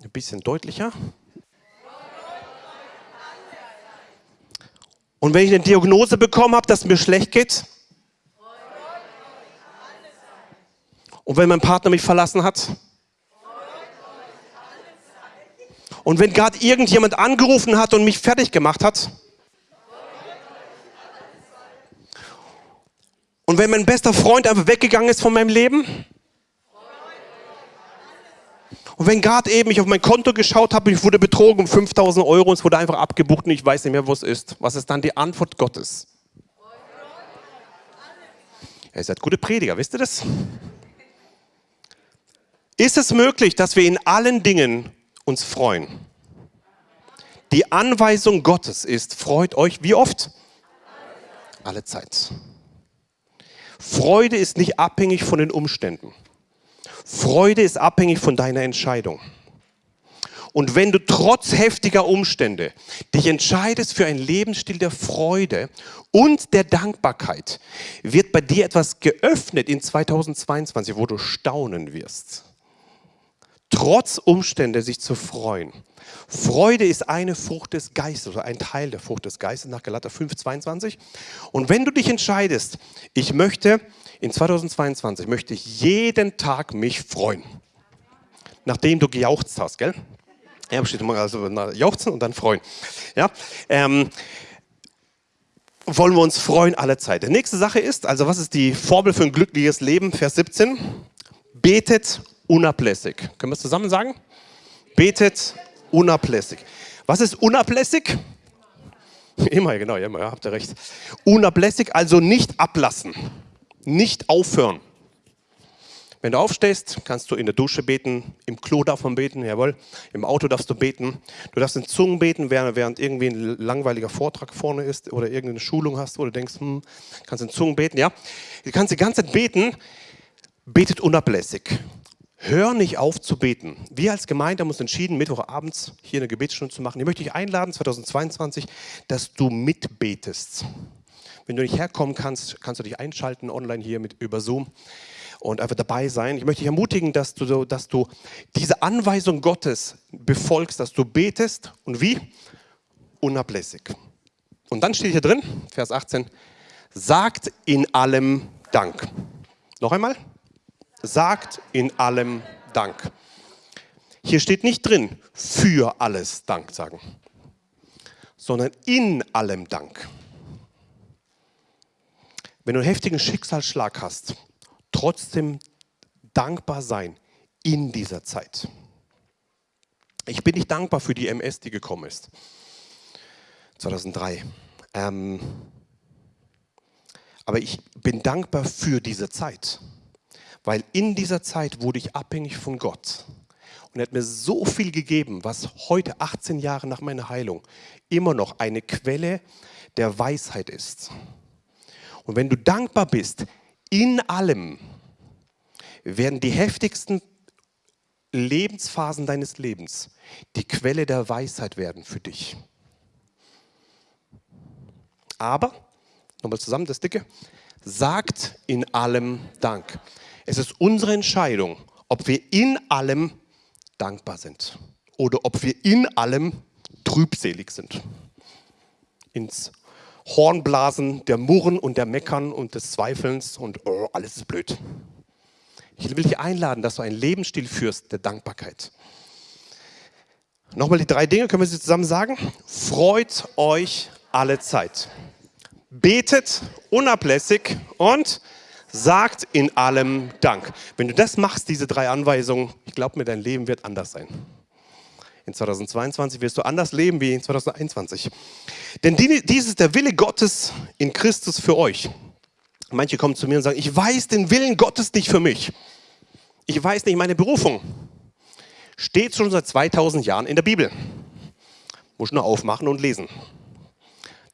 Ein bisschen deutlicher. Und wenn ich eine Diagnose bekommen habe, dass es mir schlecht geht, Und wenn mein Partner mich verlassen hat? Und wenn gerade irgendjemand angerufen hat und mich fertig gemacht hat? Und wenn mein bester Freund einfach weggegangen ist von meinem Leben? Und wenn gerade eben ich auf mein Konto geschaut habe, ich wurde betrogen um 5000 Euro und es wurde einfach abgebucht und ich weiß nicht mehr, wo es ist. Was ist dann die Antwort Gottes? Ihr seid gute Prediger, wisst ihr das? Ist es möglich, dass wir in allen Dingen uns freuen? Die Anweisung Gottes ist, freut euch wie oft? Alle Zeit. Freude ist nicht abhängig von den Umständen. Freude ist abhängig von deiner Entscheidung. Und wenn du trotz heftiger Umstände dich entscheidest für einen Lebensstil der Freude und der Dankbarkeit, wird bei dir etwas geöffnet in 2022, wo du staunen wirst trotz Umstände sich zu freuen. Freude ist eine Frucht des Geistes oder ein Teil der Frucht des Geistes nach Galater 5, 22. Und wenn du dich entscheidest, ich möchte in 2022, möchte ich jeden Tag mich freuen. Nachdem du gejauchzt hast, gell? Ja, steht immer also jauchzen und dann freuen. Ja, ähm, wollen wir uns freuen alle Zeit. Die nächste Sache ist, also was ist die Formel für ein glückliches Leben? Vers 17. Betet unablässig. Können wir es zusammen sagen? Betet unablässig. Was ist unablässig? Immer, genau, immer, ja, habt ihr recht. Unablässig, also nicht ablassen, nicht aufhören. Wenn du aufstehst, kannst du in der Dusche beten, im Klo darf man beten, jawohl, im Auto darfst du beten. Du darfst in Zungen beten, während, irgendwie ein langweiliger Vortrag vorne ist oder irgendeine Schulung hast, wo du denkst, hm, kannst in Zungen beten, ja. Du kannst die ganze Zeit beten, betet unablässig. Hör nicht auf zu beten. Wir als Gemeinde haben uns entschieden, Mittwochabends hier eine Gebetsstunde zu machen. Ich möchte dich einladen, 2022, dass du mitbetest. Wenn du nicht herkommen kannst, kannst du dich einschalten online hier mit über Zoom und einfach dabei sein. Ich möchte dich ermutigen, dass du, dass du diese Anweisung Gottes befolgst, dass du betest und wie? Unablässig. Und dann steht hier drin, Vers 18, sagt in allem Dank. Noch einmal sagt in allem Dank. Hier steht nicht drin, für alles Dank sagen, sondern in allem Dank. Wenn du einen heftigen Schicksalsschlag hast, trotzdem dankbar sein in dieser Zeit. Ich bin nicht dankbar für die MS, die gekommen ist. 2003. Ähm, aber ich bin dankbar für diese Zeit. Weil in dieser Zeit wurde ich abhängig von Gott. Und er hat mir so viel gegeben, was heute, 18 Jahre nach meiner Heilung, immer noch eine Quelle der Weisheit ist. Und wenn du dankbar bist, in allem werden die heftigsten Lebensphasen deines Lebens die Quelle der Weisheit werden für dich. Aber, nochmal zusammen das Dicke, sagt in allem Dank. Es ist unsere Entscheidung, ob wir in allem dankbar sind oder ob wir in allem trübselig sind. Ins Hornblasen der Murren und der Meckern und des Zweifelns und oh, alles ist blöd. Ich will dich einladen, dass du einen Lebensstil führst der Dankbarkeit. Nochmal die drei Dinge, können wir sie zusammen sagen? Freut euch alle Zeit. Betet unablässig und sagt in allem Dank. Wenn du das machst, diese drei Anweisungen, ich glaube mir, dein Leben wird anders sein. In 2022 wirst du anders leben wie in 2021. Denn dies ist der Wille Gottes in Christus für euch. Manche kommen zu mir und sagen, ich weiß den Willen Gottes nicht für mich. Ich weiß nicht meine Berufung. Steht schon seit 2000 Jahren in der Bibel. Muss nur aufmachen und lesen.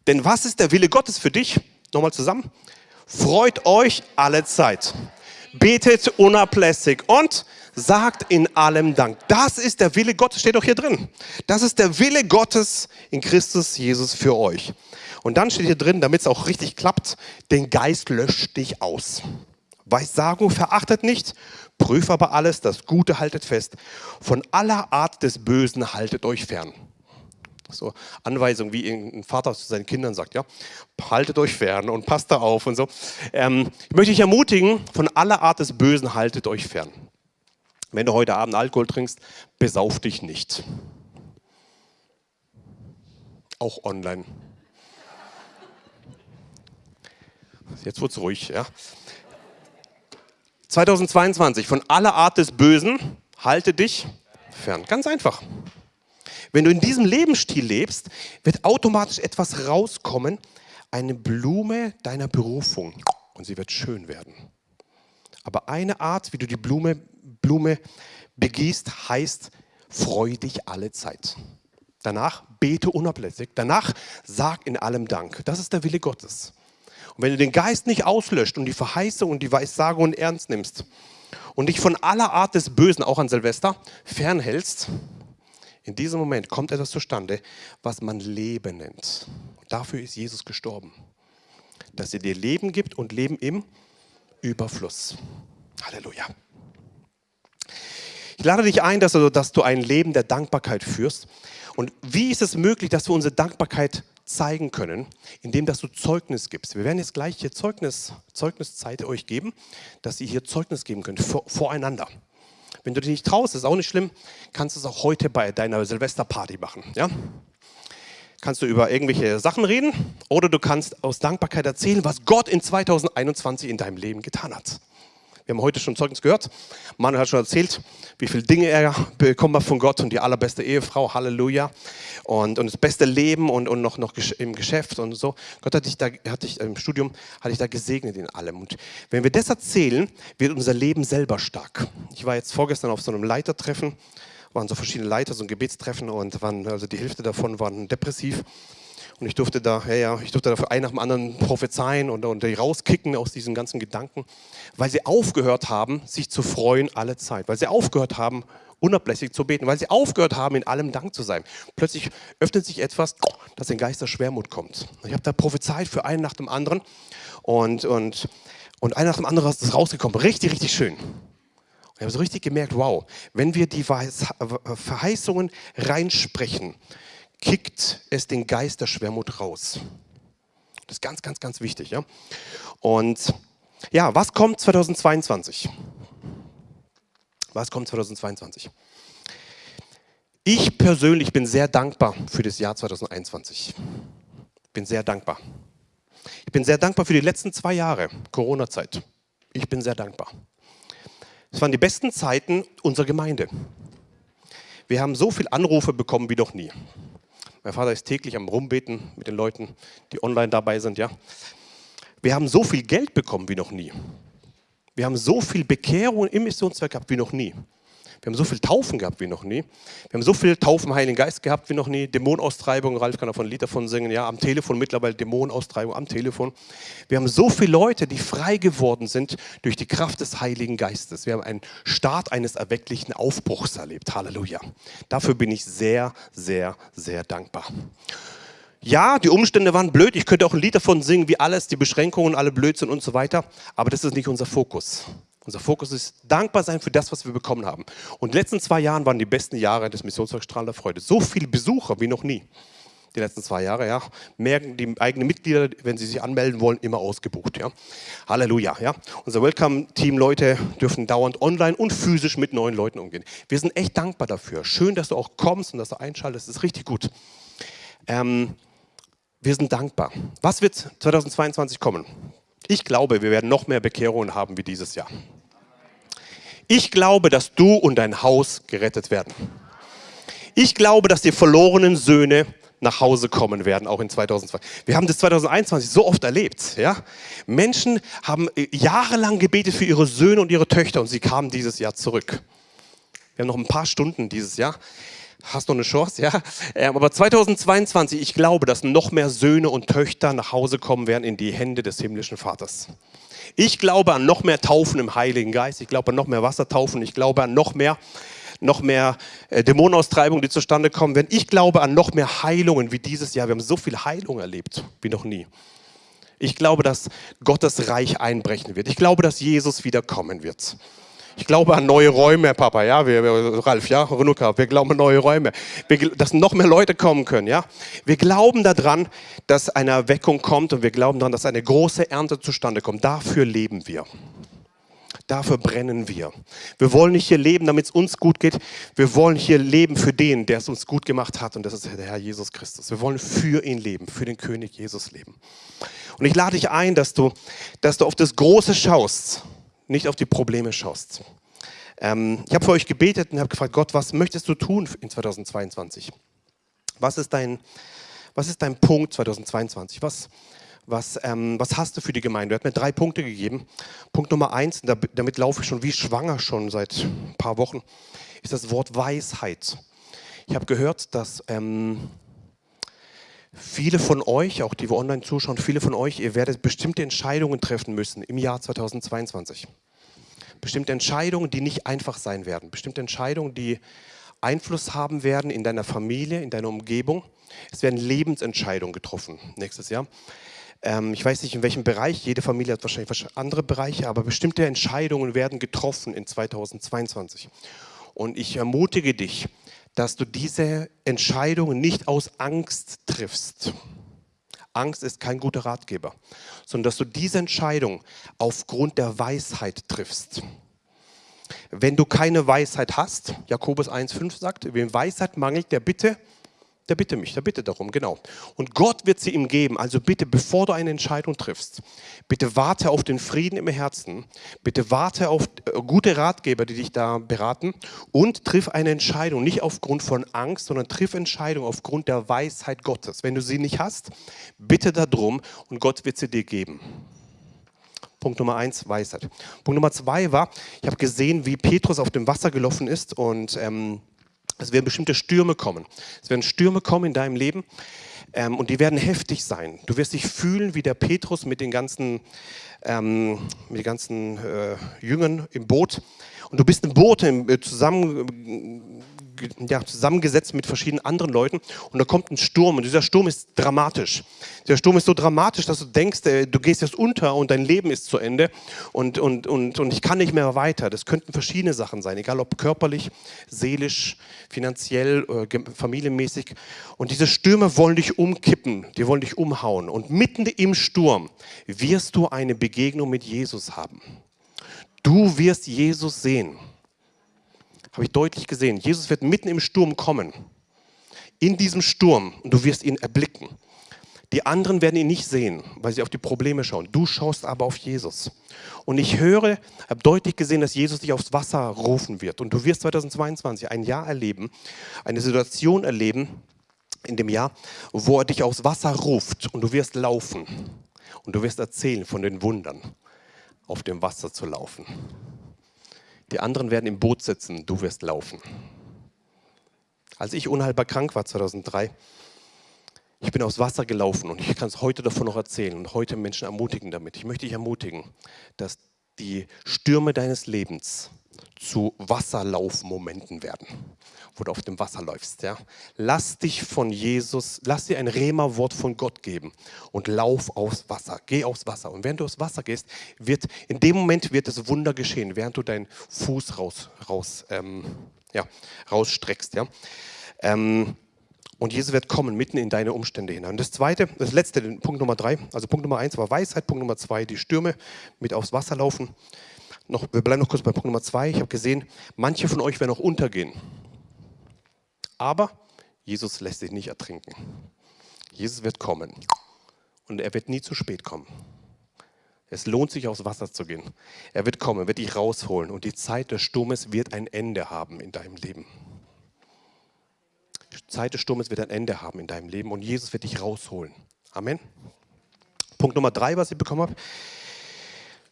Denn was ist der Wille Gottes für dich? Nochmal zusammen. Freut euch alle Zeit. Betet unablässig und sagt in allem Dank. Das ist der Wille Gottes, steht doch hier drin. Das ist der Wille Gottes in Christus Jesus für euch. Und dann steht hier drin, damit es auch richtig klappt, den Geist löscht dich aus. Weissagung verachtet nicht, prüft aber alles, das Gute haltet fest. Von aller Art des Bösen haltet euch fern. So Anweisungen, wie ein Vater zu seinen Kindern sagt, ja, haltet euch fern und passt da auf und so. Ähm, ich möchte dich ermutigen, von aller Art des Bösen haltet euch fern. Wenn du heute Abend Alkohol trinkst, besauf dich nicht. Auch online. Jetzt wird es ruhig. Ja. 2022, von aller Art des Bösen, halte dich fern. Ganz einfach. Wenn du in diesem Lebensstil lebst, wird automatisch etwas rauskommen, eine Blume deiner Berufung. Und sie wird schön werden. Aber eine Art, wie du die Blume, Blume begießt, heißt, freu dich alle Zeit. Danach bete unablässig. Danach sag in allem Dank. Das ist der Wille Gottes. Und wenn du den Geist nicht auslöscht und die Verheißung und die Weissagungen ernst nimmst und dich von aller Art des Bösen, auch an Silvester, fernhältst, in diesem Moment kommt etwas zustande, was man Leben nennt. Dafür ist Jesus gestorben. Dass er dir Leben gibt und Leben im Überfluss. Halleluja. Ich lade dich ein, dass du, ein Leben der Dankbarkeit führst. Und wie ist es möglich, dass wir unsere Dankbarkeit zeigen können, indem dass du Zeugnis gibst. Wir werden jetzt gleich hier Zeugnis, Zeugniszeit euch geben, dass ihr hier Zeugnis geben könnt vor, voreinander. Wenn du dich nicht traust, ist auch nicht schlimm, kannst du es auch heute bei deiner Silvesterparty machen. Ja? Kannst du über irgendwelche Sachen reden oder du kannst aus Dankbarkeit erzählen, was Gott in 2021 in deinem Leben getan hat. Wir haben heute schon Zeugnis gehört. Manuel hat schon erzählt, wie viele Dinge er bekommen hat von Gott und die allerbeste Ehefrau, Halleluja. Und, und das beste Leben und, und noch, noch im Geschäft und so. Gott hat dich da, hat dich im Studium, hat dich da gesegnet in allem. Und wenn wir das erzählen, wird unser Leben selber stark. Ich war jetzt vorgestern auf so einem Leitertreffen, waren so verschiedene Leiter, so ein Gebetstreffen und waren, also die Hälfte davon waren depressiv. Und ich durfte da, ja, ja, ich durfte da für einen nach dem anderen prophezeien und, und die rauskicken aus diesen ganzen Gedanken, weil sie aufgehört haben, sich zu freuen alle Zeit, weil sie aufgehört haben, unablässig zu beten, weil sie aufgehört haben, in allem Dank zu sein. Plötzlich öffnet sich etwas, das in Geist der Schwermut kommt. Ich habe da prophezeit für einen nach dem anderen und, und, und einer nach dem anderen ist das rausgekommen. Richtig, richtig schön. Ich habe so richtig gemerkt, wow, wenn wir die Verheißungen reinsprechen, kickt es den Geist der Schwermut raus. Das ist ganz, ganz, ganz wichtig. Ja? Und ja, was kommt 2022? Was kommt 2022? Ich persönlich bin sehr dankbar für das Jahr 2021. Bin sehr dankbar. Ich bin sehr dankbar für die letzten zwei Jahre Corona-Zeit. Ich bin sehr dankbar. Es waren die besten Zeiten unserer Gemeinde. Wir haben so viele Anrufe bekommen wie noch nie. Mein Vater ist täglich am Rumbeten mit den Leuten, die online dabei sind. Ja. Wir haben so viel Geld bekommen wie noch nie. Wir haben so viel Bekehrung im Missionswerk gehabt wie noch nie. Wir haben so viel Taufen gehabt wie noch nie. Wir haben so viel Taufen Heiligen Geist gehabt wie noch nie. Dämonenaustreibung, Ralf kann davon ein Lied davon singen, ja, am Telefon mittlerweile Dämonenaustreibung am Telefon. Wir haben so viele Leute, die frei geworden sind durch die Kraft des Heiligen Geistes. Wir haben einen Start eines erwecklichen Aufbruchs erlebt. Halleluja. Dafür bin ich sehr, sehr, sehr dankbar. Ja, die Umstände waren blöd. Ich könnte auch ein Lied davon singen, wie alles, die Beschränkungen, alle Blödsinn und so weiter. Aber das ist nicht unser Fokus. Unser Fokus ist dankbar sein für das, was wir bekommen haben. Und die letzten zwei Jahre waren die besten Jahre des Missionswerks der Freude. So viele Besucher wie noch nie. Die letzten zwei Jahre, ja. Merken die eigenen Mitglieder, wenn sie sich anmelden wollen, immer ausgebucht, ja. Halleluja, ja. Unser Welcome-Team-Leute dürfen dauernd online und physisch mit neuen Leuten umgehen. Wir sind echt dankbar dafür. Schön, dass du auch kommst und dass du einschaltest. Das ist richtig gut. Ähm, wir sind dankbar. Was wird 2022 kommen? Ich glaube, wir werden noch mehr Bekehrungen haben wie dieses Jahr. Ich glaube, dass du und dein Haus gerettet werden. Ich glaube, dass die verlorenen Söhne nach Hause kommen werden, auch in 2020. Wir haben das 2021 so oft erlebt. Ja? Menschen haben äh, jahrelang gebetet für ihre Söhne und ihre Töchter und sie kamen dieses Jahr zurück. Wir haben noch ein paar Stunden dieses Jahr. Hast du eine Chance, ja? Ähm, aber 2022, ich glaube, dass noch mehr Söhne und Töchter nach Hause kommen werden in die Hände des himmlischen Vaters. Ich glaube an noch mehr Taufen im Heiligen Geist. Ich glaube an noch mehr Wassertaufen. Ich glaube an noch mehr, noch mehr äh, Dämonenaustreibungen, die zustande kommen werden. Ich glaube an noch mehr Heilungen wie dieses Jahr. Wir haben so viel Heilung erlebt wie noch nie. Ich glaube, dass Gottes Reich einbrechen wird. Ich glaube, dass Jesus wiederkommen wird. Ich glaube an neue Räume, Papa, ja, wir, Ralf, ja, Renuka, wir glauben an neue Räume, wir, dass noch mehr Leute kommen können, ja. Wir glauben daran, dass eine Erweckung kommt und wir glauben daran, dass eine große Ernte zustande kommt. Dafür leben wir. Dafür brennen wir. Wir wollen nicht hier leben, damit es uns gut geht. Wir wollen hier leben für den, der es uns gut gemacht hat. Und das ist der Herr Jesus Christus. Wir wollen für ihn leben, für den König Jesus leben. Und ich lade dich ein, dass du, dass du auf das Große schaust nicht auf die Probleme schaust. Ähm, ich habe für euch gebetet und habe gefragt, Gott, was möchtest du tun in 2022? Was ist dein, was ist dein Punkt 2022? Was, was, ähm, was hast du für die Gemeinde? Er hat mir drei Punkte gegeben. Punkt Nummer eins, damit laufe ich schon wie schwanger schon seit ein paar Wochen, ist das Wort Weisheit. Ich habe gehört, dass ähm, viele von euch, auch die wir online zuschauen, viele von euch, ihr werdet bestimmte Entscheidungen treffen müssen im Jahr 2022. Bestimmte Entscheidungen, die nicht einfach sein werden. Bestimmte Entscheidungen, die Einfluss haben werden in deiner Familie, in deiner Umgebung. Es werden Lebensentscheidungen getroffen nächstes Jahr. Ähm, ich weiß nicht, in welchem Bereich, jede Familie hat wahrscheinlich andere Bereiche, aber bestimmte Entscheidungen werden getroffen in 2022. Und ich ermutige dich, dass du diese Entscheidungen nicht aus Angst triffst. Angst ist kein guter Ratgeber, sondern dass du diese Entscheidung aufgrund der Weisheit triffst. Wenn du keine Weisheit hast, Jakobus 1,5 sagt, wem Weisheit mangelt, der bitte der bitte mich, der bitte darum, genau. Und Gott wird sie ihm geben. Also bitte, bevor du eine Entscheidung triffst, bitte warte auf den Frieden im Herzen, bitte warte auf äh, gute Ratgeber, die dich da beraten und triff eine Entscheidung, nicht aufgrund von Angst, sondern triff Entscheidung aufgrund der Weisheit Gottes. Wenn du sie nicht hast, bitte darum und Gott wird sie dir geben. Punkt Nummer eins, Weisheit. Punkt Nummer zwei war, ich habe gesehen, wie Petrus auf dem Wasser gelaufen ist und ähm, es werden bestimmte Stürme kommen. Es werden Stürme kommen in deinem Leben ähm, und die werden heftig sein. Du wirst dich fühlen wie der Petrus mit den ganzen, ähm, mit den ganzen äh, Jüngern im Boot. Und du bist im Boot äh, zusammen ja, zusammengesetzt mit verschiedenen anderen Leuten und da kommt ein Sturm und dieser Sturm ist dramatisch. Der Sturm ist so dramatisch, dass du denkst, äh, du gehst jetzt unter und dein Leben ist zu Ende und, und, und, und ich kann nicht mehr weiter. Das könnten verschiedene Sachen sein, egal ob körperlich, seelisch, finanziell, äh, familienmäßig. Und diese Stürme wollen dich umkippen, die wollen dich umhauen. Und mitten im Sturm wirst du eine Begegnung mit Jesus haben. Du wirst Jesus sehen habe ich deutlich gesehen. Jesus wird mitten im Sturm kommen. In diesem Sturm und du wirst ihn erblicken. Die anderen werden ihn nicht sehen, weil sie auf die Probleme schauen. Du schaust aber auf Jesus. Und ich höre, habe deutlich gesehen, dass Jesus dich aufs Wasser rufen wird. Und du wirst 2022 ein Jahr erleben, eine Situation erleben in dem Jahr, wo er dich aufs Wasser ruft und du wirst laufen. Und du wirst erzählen von den Wundern, auf dem Wasser zu laufen. Die anderen werden im Boot sitzen, du wirst laufen. Als ich unheilbar krank war 2003, ich bin aufs Wasser gelaufen und ich kann es heute davon noch erzählen und heute Menschen ermutigen damit. Ich möchte dich ermutigen, dass die Stürme deines Lebens zu Wasserlaufmomenten werden, wo du auf dem Wasser läufst. Ja? Lass dich von Jesus, lass dir ein Rema-Wort von Gott geben und lauf aufs Wasser. Geh aufs Wasser. Und während du aufs Wasser gehst, wird in dem Moment wird das Wunder geschehen, während du deinen Fuß raus, raus, ähm, ja, rausstreckst. Ja? Ähm, und Jesus wird kommen mitten in deine Umstände hinein. Und das zweite, das letzte, Punkt Nummer drei, also Punkt Nummer eins war Weisheit, Punkt Nummer zwei, die Stürme mit aufs Wasser laufen. Noch, wir bleiben noch kurz bei Punkt Nummer zwei. Ich habe gesehen, manche von euch werden auch untergehen. Aber Jesus lässt sich nicht ertrinken. Jesus wird kommen. Und er wird nie zu spät kommen. Es lohnt sich, aufs Wasser zu gehen. Er wird kommen, wird dich rausholen. Und die Zeit des Sturmes wird ein Ende haben in deinem Leben. Zeit des Sturmes wird ein Ende haben in deinem Leben und Jesus wird dich rausholen. Amen. Punkt Nummer drei, was ich bekommen habe,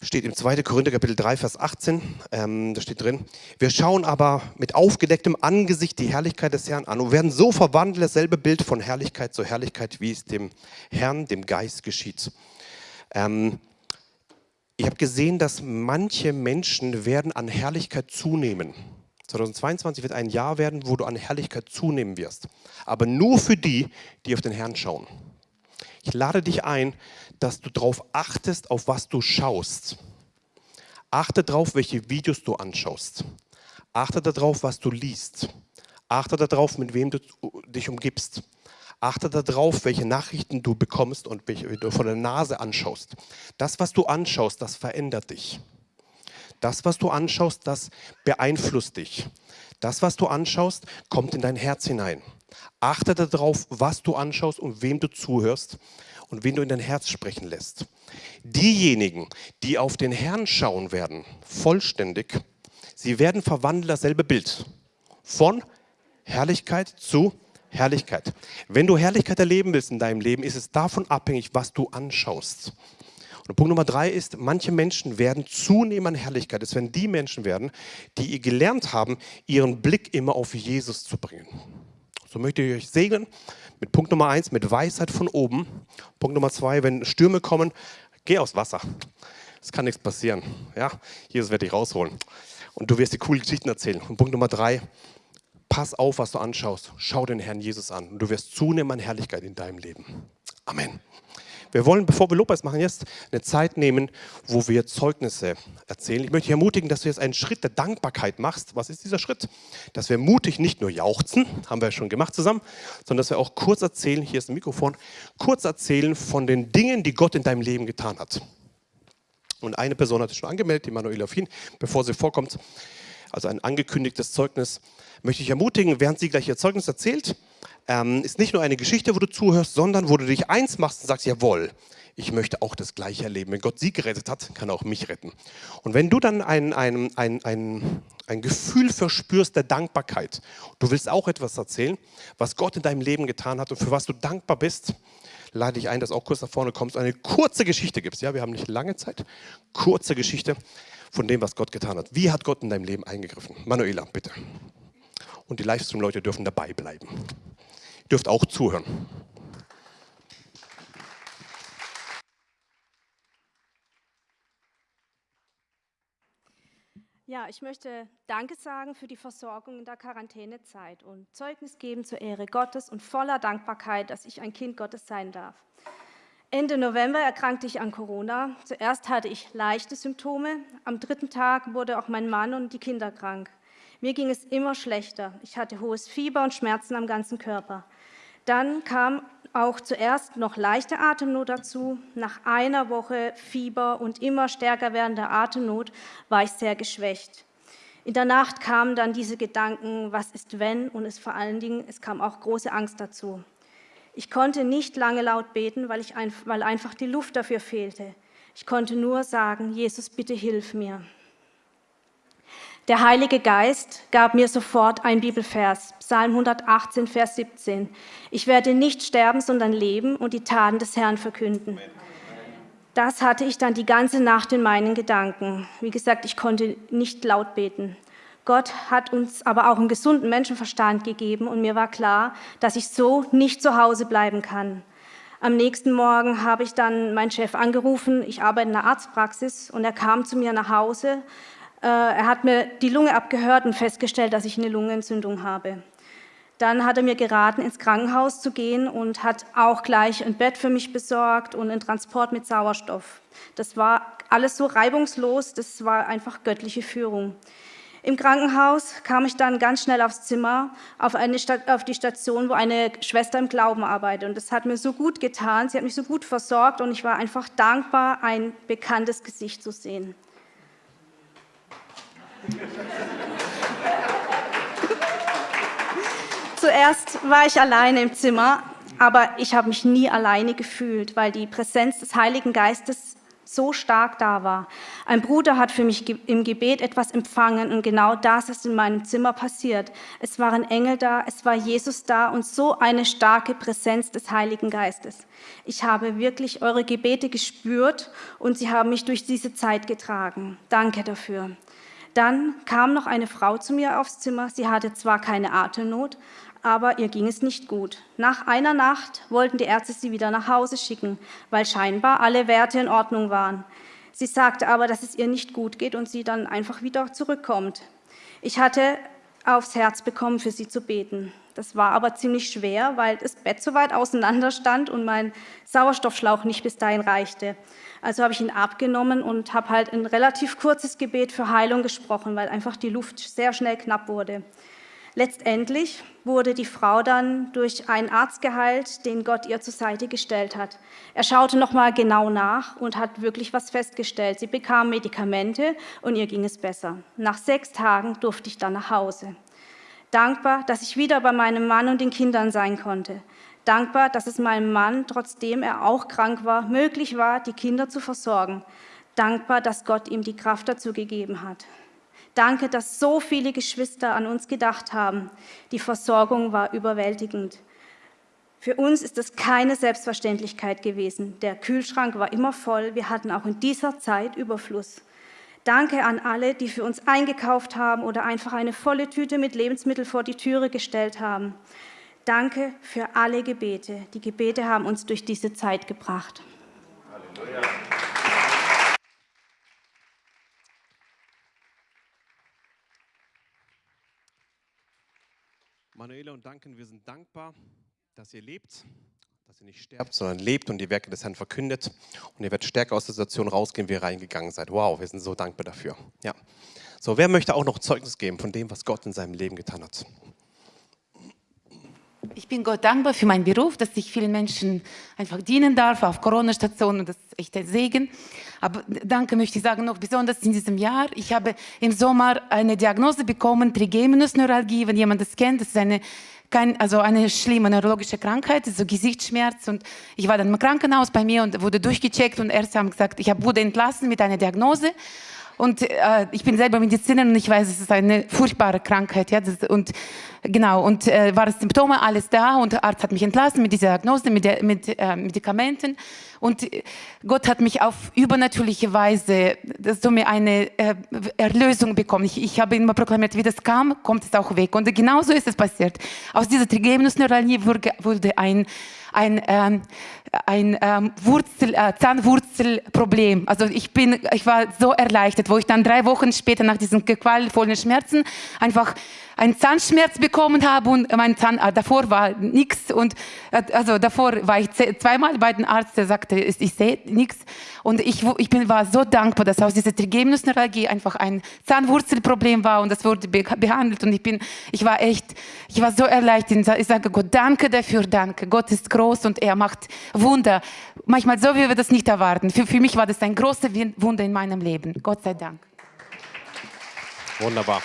steht im 2. Korinther Kapitel 3, Vers 18. Ähm, da steht drin, wir schauen aber mit aufgedecktem Angesicht die Herrlichkeit des Herrn an und werden so verwandelt, dasselbe Bild von Herrlichkeit zu Herrlichkeit, wie es dem Herrn, dem Geist geschieht. Ähm, ich habe gesehen, dass manche Menschen werden an Herrlichkeit zunehmen. 2022 wird ein Jahr werden, wo du an Herrlichkeit zunehmen wirst. Aber nur für die, die auf den Herrn schauen. Ich lade dich ein, dass du darauf achtest, auf was du schaust. Achte darauf, welche Videos du anschaust. Achte darauf, was du liest. Achte darauf, mit wem du dich umgibst. Achte darauf, welche Nachrichten du bekommst und welche du von der Nase anschaust. Das, was du anschaust, das verändert dich. Das, was du anschaust, das beeinflusst dich. Das, was du anschaust, kommt in dein Herz hinein. Achte darauf, was du anschaust und wem du zuhörst und wen du in dein Herz sprechen lässt. Diejenigen, die auf den Herrn schauen werden, vollständig, sie werden verwandeln dasselbe Bild. Von Herrlichkeit zu Herrlichkeit. Wenn du Herrlichkeit erleben willst in deinem Leben, ist es davon abhängig, was du anschaust. Und Punkt Nummer drei ist, manche Menschen werden zunehmen an Herrlichkeit. Es werden die Menschen werden, die gelernt haben, ihren Blick immer auf Jesus zu bringen. So möchte ich euch segnen mit Punkt Nummer eins, mit Weisheit von oben. Punkt Nummer zwei, wenn Stürme kommen, geh aufs Wasser. Es kann nichts passieren. Ja? Jesus wird dich rausholen. Und du wirst dir coole Geschichten erzählen. Und Punkt Nummer drei, pass auf, was du anschaust. Schau den Herrn Jesus an. Und du wirst zunehmen an Herrlichkeit in deinem Leben. Amen. Wir wollen, bevor wir Lobpreis machen, jetzt eine Zeit nehmen, wo wir Zeugnisse erzählen. Ich möchte dich ermutigen, dass du jetzt einen Schritt der Dankbarkeit machst. Was ist dieser Schritt? Dass wir mutig nicht nur jauchzen, haben wir schon gemacht zusammen, sondern dass wir auch kurz erzählen, hier ist ein Mikrofon, kurz erzählen von den Dingen, die Gott in deinem Leben getan hat. Und eine Person hat sich schon angemeldet, die Manuela Fien, bevor sie vorkommt, also ein angekündigtes Zeugnis, möchte ich ermutigen, während sie gleich ihr Zeugnis erzählt, ähm, ist nicht nur eine Geschichte, wo du zuhörst, sondern wo du dich eins machst und sagst, jawohl, ich möchte auch das Gleiche erleben. Wenn Gott sie gerettet hat, kann er auch mich retten. Und wenn du dann ein, ein, ein, ein, ein Gefühl verspürst der Dankbarkeit, du willst auch etwas erzählen, was Gott in deinem Leben getan hat und für was du dankbar bist, lade ich ein, dass auch kurz nach vorne kommst und eine kurze Geschichte gibst. Ja, wir haben nicht lange Zeit. Kurze Geschichte von dem, was Gott getan hat. Wie hat Gott in deinem Leben eingegriffen? Manuela, bitte. Und die Livestream-Leute dürfen dabei bleiben. Dürft auch zuhören. Ja, ich möchte Danke sagen für die Versorgung in der Quarantänezeit und Zeugnis geben zur Ehre Gottes und voller Dankbarkeit, dass ich ein Kind Gottes sein darf. Ende November erkrankte ich an Corona. Zuerst hatte ich leichte Symptome. Am dritten Tag wurde auch mein Mann und die Kinder krank. Mir ging es immer schlechter. Ich hatte hohes Fieber und Schmerzen am ganzen Körper. Dann kam auch zuerst noch leichte Atemnot dazu. Nach einer Woche Fieber und immer stärker werdender Atemnot war ich sehr geschwächt. In der Nacht kamen dann diese Gedanken, was ist wenn? Und es vor allen Dingen, es kam auch große Angst dazu. Ich konnte nicht lange laut beten, weil, ich ein, weil einfach die Luft dafür fehlte. Ich konnte nur sagen, Jesus, bitte hilf mir. Der Heilige Geist gab mir sofort ein Bibelvers, Psalm 118, Vers 17. Ich werde nicht sterben, sondern leben und die Taten des Herrn verkünden. Das hatte ich dann die ganze Nacht in meinen Gedanken. Wie gesagt, ich konnte nicht laut beten. Gott hat uns aber auch einen gesunden Menschenverstand gegeben und mir war klar, dass ich so nicht zu Hause bleiben kann. Am nächsten Morgen habe ich dann meinen Chef angerufen. Ich arbeite in einer Arztpraxis und er kam zu mir nach Hause. Äh, er hat mir die Lunge abgehört und festgestellt, dass ich eine Lungenentzündung habe. Dann hat er mir geraten, ins Krankenhaus zu gehen und hat auch gleich ein Bett für mich besorgt und einen Transport mit Sauerstoff. Das war alles so reibungslos, das war einfach göttliche Führung. Im Krankenhaus kam ich dann ganz schnell aufs Zimmer, auf, auf die Station, wo eine Schwester im Glauben arbeitet. Und das hat mir so gut getan, sie hat mich so gut versorgt und ich war einfach dankbar, ein bekanntes Gesicht zu sehen. Zuerst war ich alleine im Zimmer, aber ich habe mich nie alleine gefühlt, weil die Präsenz des Heiligen Geistes so stark da war. Ein Bruder hat für mich im Gebet etwas empfangen und genau das ist in meinem Zimmer passiert. Es waren Engel da, es war Jesus da und so eine starke Präsenz des Heiligen Geistes. Ich habe wirklich eure Gebete gespürt und sie haben mich durch diese Zeit getragen. Danke dafür. Dann kam noch eine Frau zu mir aufs Zimmer. Sie hatte zwar keine Atemnot, aber ihr ging es nicht gut. Nach einer Nacht wollten die Ärzte sie wieder nach Hause schicken, weil scheinbar alle Werte in Ordnung waren. Sie sagte aber, dass es ihr nicht gut geht und sie dann einfach wieder zurückkommt. Ich hatte aufs Herz bekommen, für sie zu beten. Das war aber ziemlich schwer, weil das Bett so weit auseinander stand und mein Sauerstoffschlauch nicht bis dahin reichte. Also habe ich ihn abgenommen und habe halt ein relativ kurzes Gebet für Heilung gesprochen, weil einfach die Luft sehr schnell knapp wurde. Letztendlich wurde die Frau dann durch einen Arzt geheilt, den Gott ihr zur Seite gestellt hat. Er schaute nochmal genau nach und hat wirklich was festgestellt. Sie bekam Medikamente und ihr ging es besser. Nach sechs Tagen durfte ich dann nach Hause. Dankbar, dass ich wieder bei meinem Mann und den Kindern sein konnte. Dankbar, dass es meinem Mann, trotzdem er auch krank war, möglich war, die Kinder zu versorgen. Dankbar, dass Gott ihm die Kraft dazu gegeben hat. Danke, dass so viele Geschwister an uns gedacht haben. Die Versorgung war überwältigend. Für uns ist es keine Selbstverständlichkeit gewesen. Der Kühlschrank war immer voll. Wir hatten auch in dieser Zeit Überfluss. Danke an alle, die für uns eingekauft haben oder einfach eine volle Tüte mit Lebensmitteln vor die Türe gestellt haben. Danke für alle Gebete. Die Gebete haben uns durch diese Zeit gebracht. Halleluja. Manuela und Duncan, wir sind dankbar, dass ihr lebt, dass ihr nicht sterbt, sondern lebt und die Werke des Herrn verkündet. Und ihr werdet stärker aus der Situation rausgehen, wie ihr reingegangen seid. Wow, wir sind so dankbar dafür. Ja. So, wer möchte auch noch Zeugnis geben von dem, was Gott in seinem Leben getan hat? Ich bin Gott dankbar für meinen Beruf, dass ich vielen Menschen einfach dienen darf auf Corona-Stationen. Das ist echt ein Segen. Aber danke möchte ich sagen, noch besonders in diesem Jahr. Ich habe im Sommer eine Diagnose bekommen, Trigeminusneuralgie, wenn jemand das kennt. Das ist eine, kein, also eine schlimme neurologische Krankheit, so Gesichtsschmerz. Und ich war dann im Krankenhaus bei mir und wurde durchgecheckt und Ärzte haben gesagt, ich wurde entlassen mit einer Diagnose. Und äh, ich bin selber Medizinerin und ich weiß, es ist eine furchtbare Krankheit. Ja? Das, und genau, und äh, waren Symptome, alles da und der Arzt hat mich entlassen mit dieser Diagnose, mit, der, mit äh, Medikamenten. Und Gott hat mich auf übernatürliche Weise so mir eine äh, Erlösung bekommen. Ich, ich habe immer proklamiert, wie das kam, kommt es auch weg. Und genauso ist es passiert. Aus dieser Trigeminusneuralgie wurde, wurde ein ein, ähm, ein ähm, Wurzel, äh, Zahnwurzelproblem. Also ich, bin, ich war so erleichtert, wo ich dann drei Wochen später nach diesen qualvollen Schmerzen einfach einen Zahnschmerz bekommen habe und mein Zahn, äh, davor war nichts und äh, also davor war ich zweimal bei dem Arzt, der sagte, ich, sehe nichts und ich, ich bin, war so dankbar, dass aus dieser Trigeminusneuralgie einfach ein Zahnwurzelproblem war und das wurde be behandelt und ich bin, ich war echt, ich war so erleichtert. Ich sage Gott, danke dafür, danke. Gott ist groß und er macht Wunder. Manchmal so, wie wir das nicht erwarten. Für, für mich war das ein großes Wunder in meinem Leben. Gott sei Dank. Wunderbar.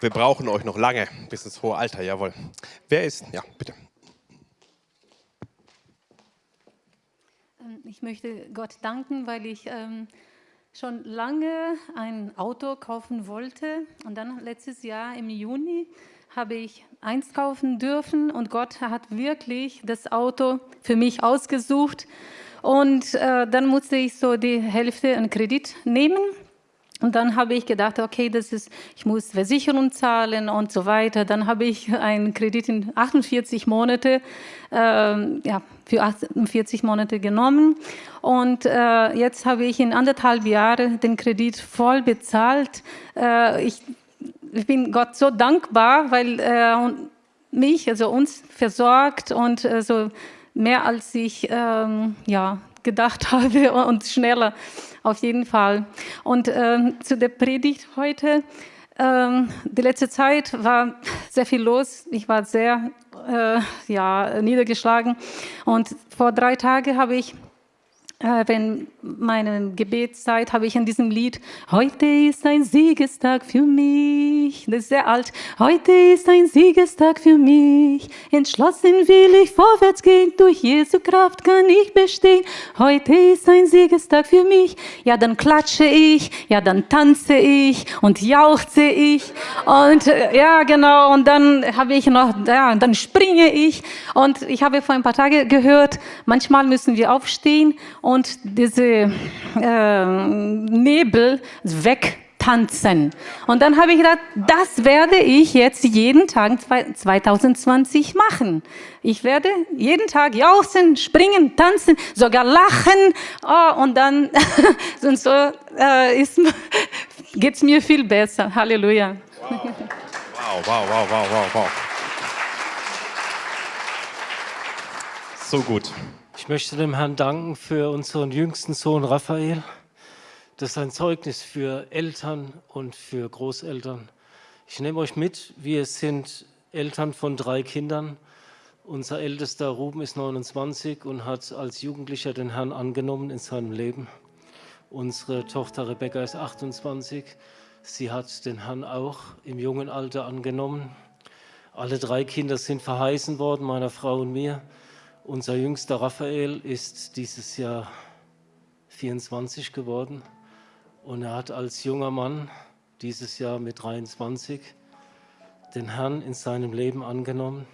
Wir brauchen euch noch lange, bis ins hohe Alter, jawohl. Wer ist? Ja, bitte. Ähm, ich möchte Gott danken, weil ich ähm, schon lange ein Auto kaufen wollte. Und dann letztes Jahr im Juni habe ich eins kaufen dürfen und Gott hat wirklich das Auto für mich ausgesucht. Und äh, dann musste ich so die Hälfte in Kredit nehmen. Und dann habe ich gedacht, okay, das ist, ich muss Versicherung zahlen und so weiter. Dann habe ich einen Kredit in 48 Monate, äh, ja, für 48 Monate genommen. Und äh, jetzt habe ich in anderthalb Jahren den Kredit voll bezahlt. Äh, ich ich bin Gott so dankbar, weil er mich, also uns versorgt und äh, so mehr als ich ähm, ja, gedacht habe und schneller auf jeden Fall. Und ähm, zu der Predigt heute, ähm, die letzte Zeit war sehr viel los. Ich war sehr äh, ja, niedergeschlagen. Und vor drei Tagen habe ich äh, wenn meine Gebetszeit habe ich in diesem Lied, heute ist ein Siegestag für mich, das ist sehr alt, heute ist ein Siegestag für mich, entschlossen will ich vorwärts gehen, durch Jesu Kraft kann ich bestehen, heute ist ein Siegestag für mich, ja dann klatsche ich, ja dann tanze ich und jauchze ich. Und äh, ja genau. Und dann habe ich noch, ja dann springe ich. Und ich habe vor ein paar Tagen gehört, manchmal müssen wir aufstehen und diese äh, Nebel wegtanzen. Und dann habe ich gedacht, das werde ich jetzt jeden Tag 2020 machen. Ich werde jeden Tag jauchzen, springen, tanzen, sogar lachen. Oh, und dann und so äh, geht es mir viel besser. Halleluja. Wow, wow, wow, wow, wow, wow. So gut. Ich möchte dem Herrn danken für unseren jüngsten Sohn Raphael. Das ist ein Zeugnis für Eltern und für Großeltern. Ich nehme euch mit, wir sind Eltern von drei Kindern. Unser ältester Ruben ist 29 und hat als Jugendlicher den Herrn angenommen in seinem Leben. Unsere Tochter Rebecca ist 28. Sie hat den Herrn auch im jungen Alter angenommen. Alle drei Kinder sind verheißen worden, meiner Frau und mir. Unser jüngster Raphael ist dieses Jahr 24 geworden und er hat als junger Mann dieses Jahr mit 23 den Herrn in seinem Leben angenommen.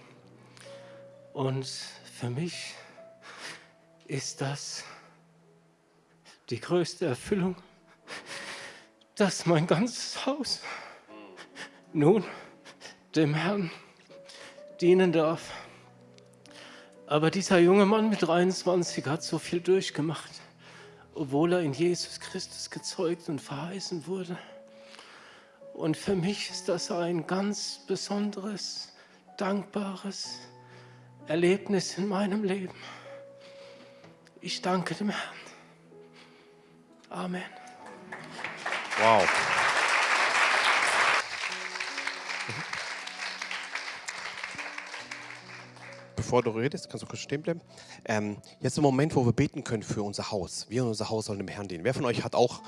Und für mich ist das die größte Erfüllung, dass mein ganzes Haus nun dem Herrn dienen darf. Aber dieser junge Mann mit 23 hat so viel durchgemacht, obwohl er in Jesus Christus gezeugt und verheißen wurde. Und für mich ist das ein ganz besonderes, dankbares Erlebnis in meinem Leben. Ich danke dem Herrn. Amen. Wow. Bevor du redest, kannst du kurz stehen bleiben. Ähm, jetzt ein Moment, wo wir beten können für unser Haus. Wir und unser Haus sollen dem Herrn dienen. Wer von euch hat auch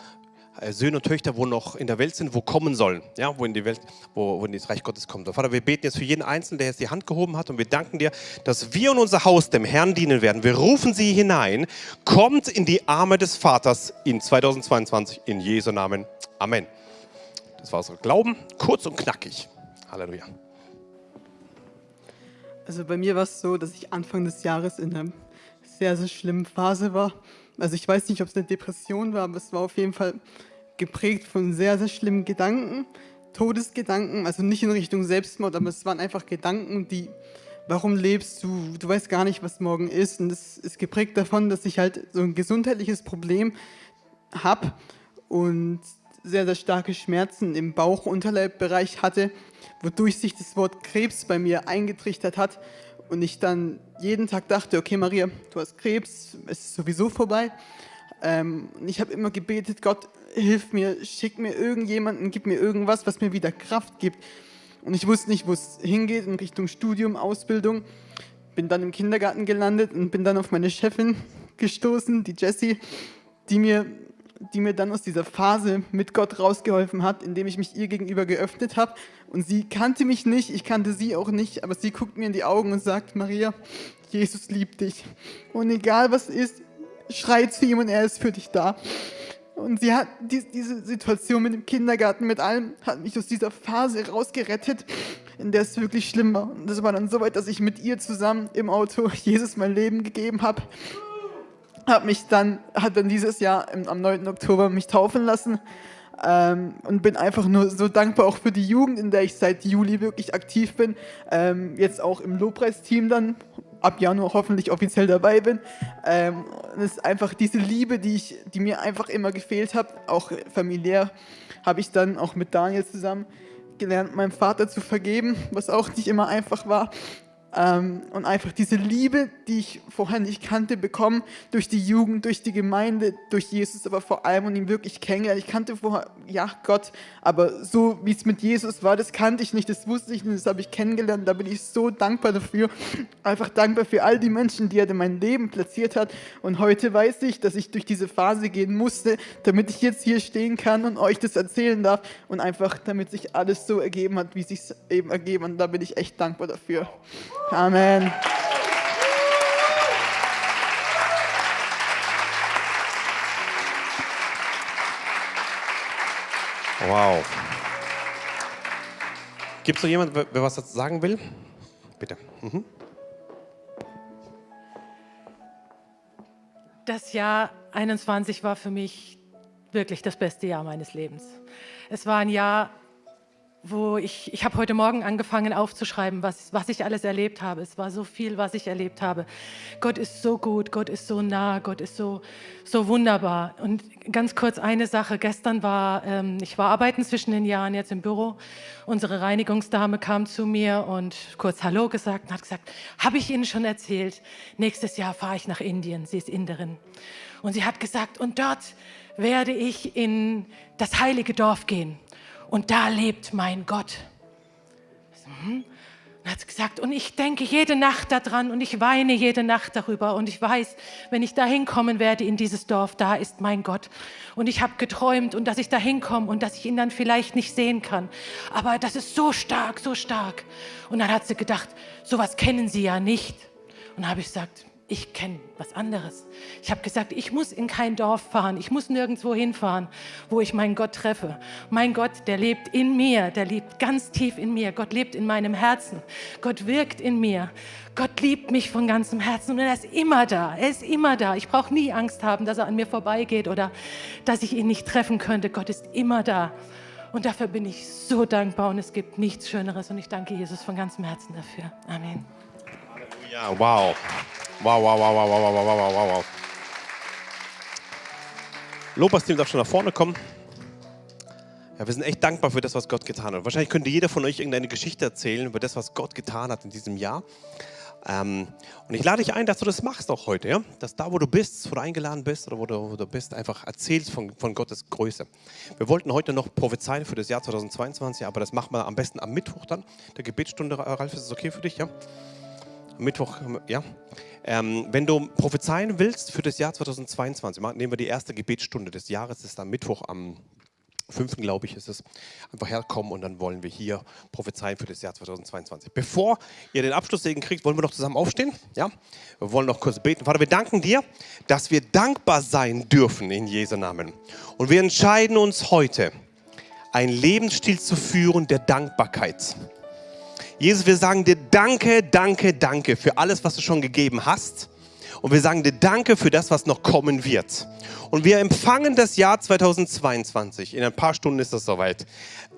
äh, Söhne und Töchter, wo noch in der Welt sind, wo kommen sollen, ja, wo in die Welt, wo, wo in das Reich Gottes kommt. Vater, wir beten jetzt für jeden Einzelnen, der jetzt die Hand gehoben hat und wir danken dir, dass wir und unser Haus dem Herrn dienen werden. Wir rufen sie hinein, kommt in die Arme des Vaters in 2022 in Jesu Namen. Amen. Das war unser Glauben, kurz und knackig. Halleluja. Also bei mir war es so, dass ich Anfang des Jahres in einer sehr, sehr schlimmen Phase war. Also ich weiß nicht, ob es eine Depression war, aber es war auf jeden Fall geprägt von sehr, sehr schlimmen Gedanken, Todesgedanken, also nicht in Richtung Selbstmord, aber es waren einfach Gedanken, die, warum lebst du, du weißt gar nicht, was morgen ist. Und es ist geprägt davon, dass ich halt so ein gesundheitliches Problem habe und sehr, sehr starke Schmerzen im Bauch-Unterleibbereich hatte wodurch sich das Wort Krebs bei mir eingetrichtert hat und ich dann jeden Tag dachte, okay Maria, du hast Krebs, es ist sowieso vorbei. Ähm, ich habe immer gebetet, Gott, hilf mir, schick mir irgendjemanden, gib mir irgendwas, was mir wieder Kraft gibt. Und ich wusste nicht, wo es hingeht in Richtung Studium, Ausbildung. Bin dann im Kindergarten gelandet und bin dann auf meine Chefin gestoßen, die Jessie, die mir die mir dann aus dieser Phase mit Gott rausgeholfen hat, indem ich mich ihr gegenüber geöffnet habe. Und sie kannte mich nicht, ich kannte sie auch nicht, aber sie guckt mir in die Augen und sagt, Maria, Jesus liebt dich. Und egal was ist, schrei zu ihm und er ist für dich da. Und sie hat die, diese Situation mit dem Kindergarten, mit allem, hat mich aus dieser Phase rausgerettet, in der es wirklich schlimm war. Und das war dann so weit, dass ich mit ihr zusammen im Auto Jesus mein Leben gegeben habe. Hab mich dann, hat dann dieses Jahr am 9. Oktober mich taufen lassen. Ähm, und bin einfach nur so dankbar auch für die Jugend, in der ich seit Juli wirklich aktiv bin. Ähm, jetzt auch im Lobpreisteam dann ab Januar hoffentlich offiziell dabei bin. Ähm, es ist einfach diese Liebe, die, ich, die mir einfach immer gefehlt hat, auch familiär, habe ich dann auch mit Daniel zusammen gelernt, meinem Vater zu vergeben, was auch nicht immer einfach war. Ähm, und einfach diese Liebe, die ich vorher nicht kannte, bekommen durch die Jugend, durch die Gemeinde, durch Jesus, aber vor allem und ihn wirklich kennengelernt. Ich kannte vorher, ja, Gott, aber so wie es mit Jesus war, das kannte ich nicht, das wusste ich nicht, das habe ich kennengelernt. Da bin ich so dankbar dafür. Einfach dankbar für all die Menschen, die er in mein Leben platziert hat. Und heute weiß ich, dass ich durch diese Phase gehen musste, damit ich jetzt hier stehen kann und euch das erzählen darf und einfach, damit sich alles so ergeben hat, wie es sich eben ergeben. Und da bin ich echt dankbar dafür. Amen. Wow. Gibt es noch jemanden, wer was dazu sagen will? Bitte. Mhm. Das Jahr 21 war für mich wirklich das beste Jahr meines Lebens. Es war ein Jahr, wo ich, ich habe heute Morgen angefangen aufzuschreiben, was, was ich alles erlebt habe. Es war so viel, was ich erlebt habe. Gott ist so gut, Gott ist so nah, Gott ist so, so wunderbar. Und ganz kurz eine Sache. Gestern war, ähm, ich war arbeiten zwischen den Jahren jetzt im Büro. Unsere Reinigungsdame kam zu mir und kurz Hallo gesagt und hat gesagt, habe ich Ihnen schon erzählt, nächstes Jahr fahre ich nach Indien. Sie ist Inderin. Und sie hat gesagt, und dort werde ich in das heilige Dorf gehen und da lebt mein Gott. Hm? Dann hat gesagt, und ich denke jede Nacht daran und ich weine jede Nacht darüber und ich weiß, wenn ich da hinkommen werde in dieses Dorf, da ist mein Gott. Und ich habe geträumt und dass ich da hinkomme und dass ich ihn dann vielleicht nicht sehen kann. Aber das ist so stark, so stark. Und dann hat sie gedacht, sowas kennen Sie ja nicht. Und habe ich gesagt, ich kenne was anderes. Ich habe gesagt, ich muss in kein Dorf fahren, ich muss nirgendwo hinfahren, wo ich meinen Gott treffe. Mein Gott, der lebt in mir, der lebt ganz tief in mir. Gott lebt in meinem Herzen. Gott wirkt in mir. Gott liebt mich von ganzem Herzen und er ist immer da. Er ist immer da. Ich brauche nie Angst haben, dass er an mir vorbeigeht oder dass ich ihn nicht treffen könnte. Gott ist immer da. Und dafür bin ich so dankbar und es gibt nichts Schöneres. Und ich danke Jesus von ganzem Herzen dafür. Amen. Ja, wow. Wow, wow, wow, wow, wow, wow, wow, wow, wow. Lobpreisteam darf schon nach vorne kommen. Ja, wir sind echt dankbar für das, was Gott getan hat. Wahrscheinlich könnte jeder von euch irgendeine Geschichte erzählen über das, was Gott getan hat in diesem Jahr. Ähm, und ich lade dich ein, dass du das machst auch heute, ja? dass da, wo du bist, wo du eingeladen bist oder wo du, wo du bist, einfach erzählst von, von Gottes Größe. Wir wollten heute noch prophezeien für das Jahr 2022, aber das machen wir am besten am Mittwoch dann, der Gebetsstunde. Ralf, ist das okay für dich? Ja? Mittwoch, ja. Ähm, wenn du prophezeien willst für das Jahr 2022, nehmen wir die erste Gebetsstunde des Jahres, das ist am Mittwoch am 5. glaube ich ist es, einfach herkommen und dann wollen wir hier prophezeien für das Jahr 2022. Bevor ihr den Abschlusssegen kriegt, wollen wir noch zusammen aufstehen. Ja? Wir wollen noch kurz beten. Vater, wir danken dir, dass wir dankbar sein dürfen in Jesu Namen. Und wir entscheiden uns heute, einen Lebensstil zu führen der Dankbarkeit. Jesus, wir sagen dir Danke, Danke, Danke für alles, was du schon gegeben hast. Und wir sagen dir Danke für das, was noch kommen wird. Und wir empfangen das Jahr 2022. In ein paar Stunden ist das soweit.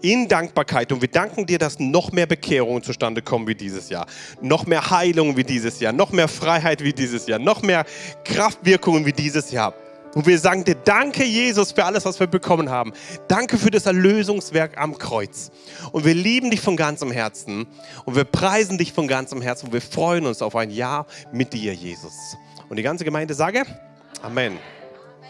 In Dankbarkeit. Und wir danken dir, dass noch mehr Bekehrungen zustande kommen wie dieses Jahr. Noch mehr Heilung wie dieses Jahr. Noch mehr Freiheit wie dieses Jahr. Noch mehr Kraftwirkungen wie dieses Jahr. Und wir sagen dir Danke, Jesus, für alles, was wir bekommen haben. Danke für das Erlösungswerk am Kreuz. Und wir lieben dich von ganzem Herzen. Und wir preisen dich von ganzem Herzen. Und wir freuen uns auf ein Jahr mit dir, Jesus. Und die ganze Gemeinde sage Amen.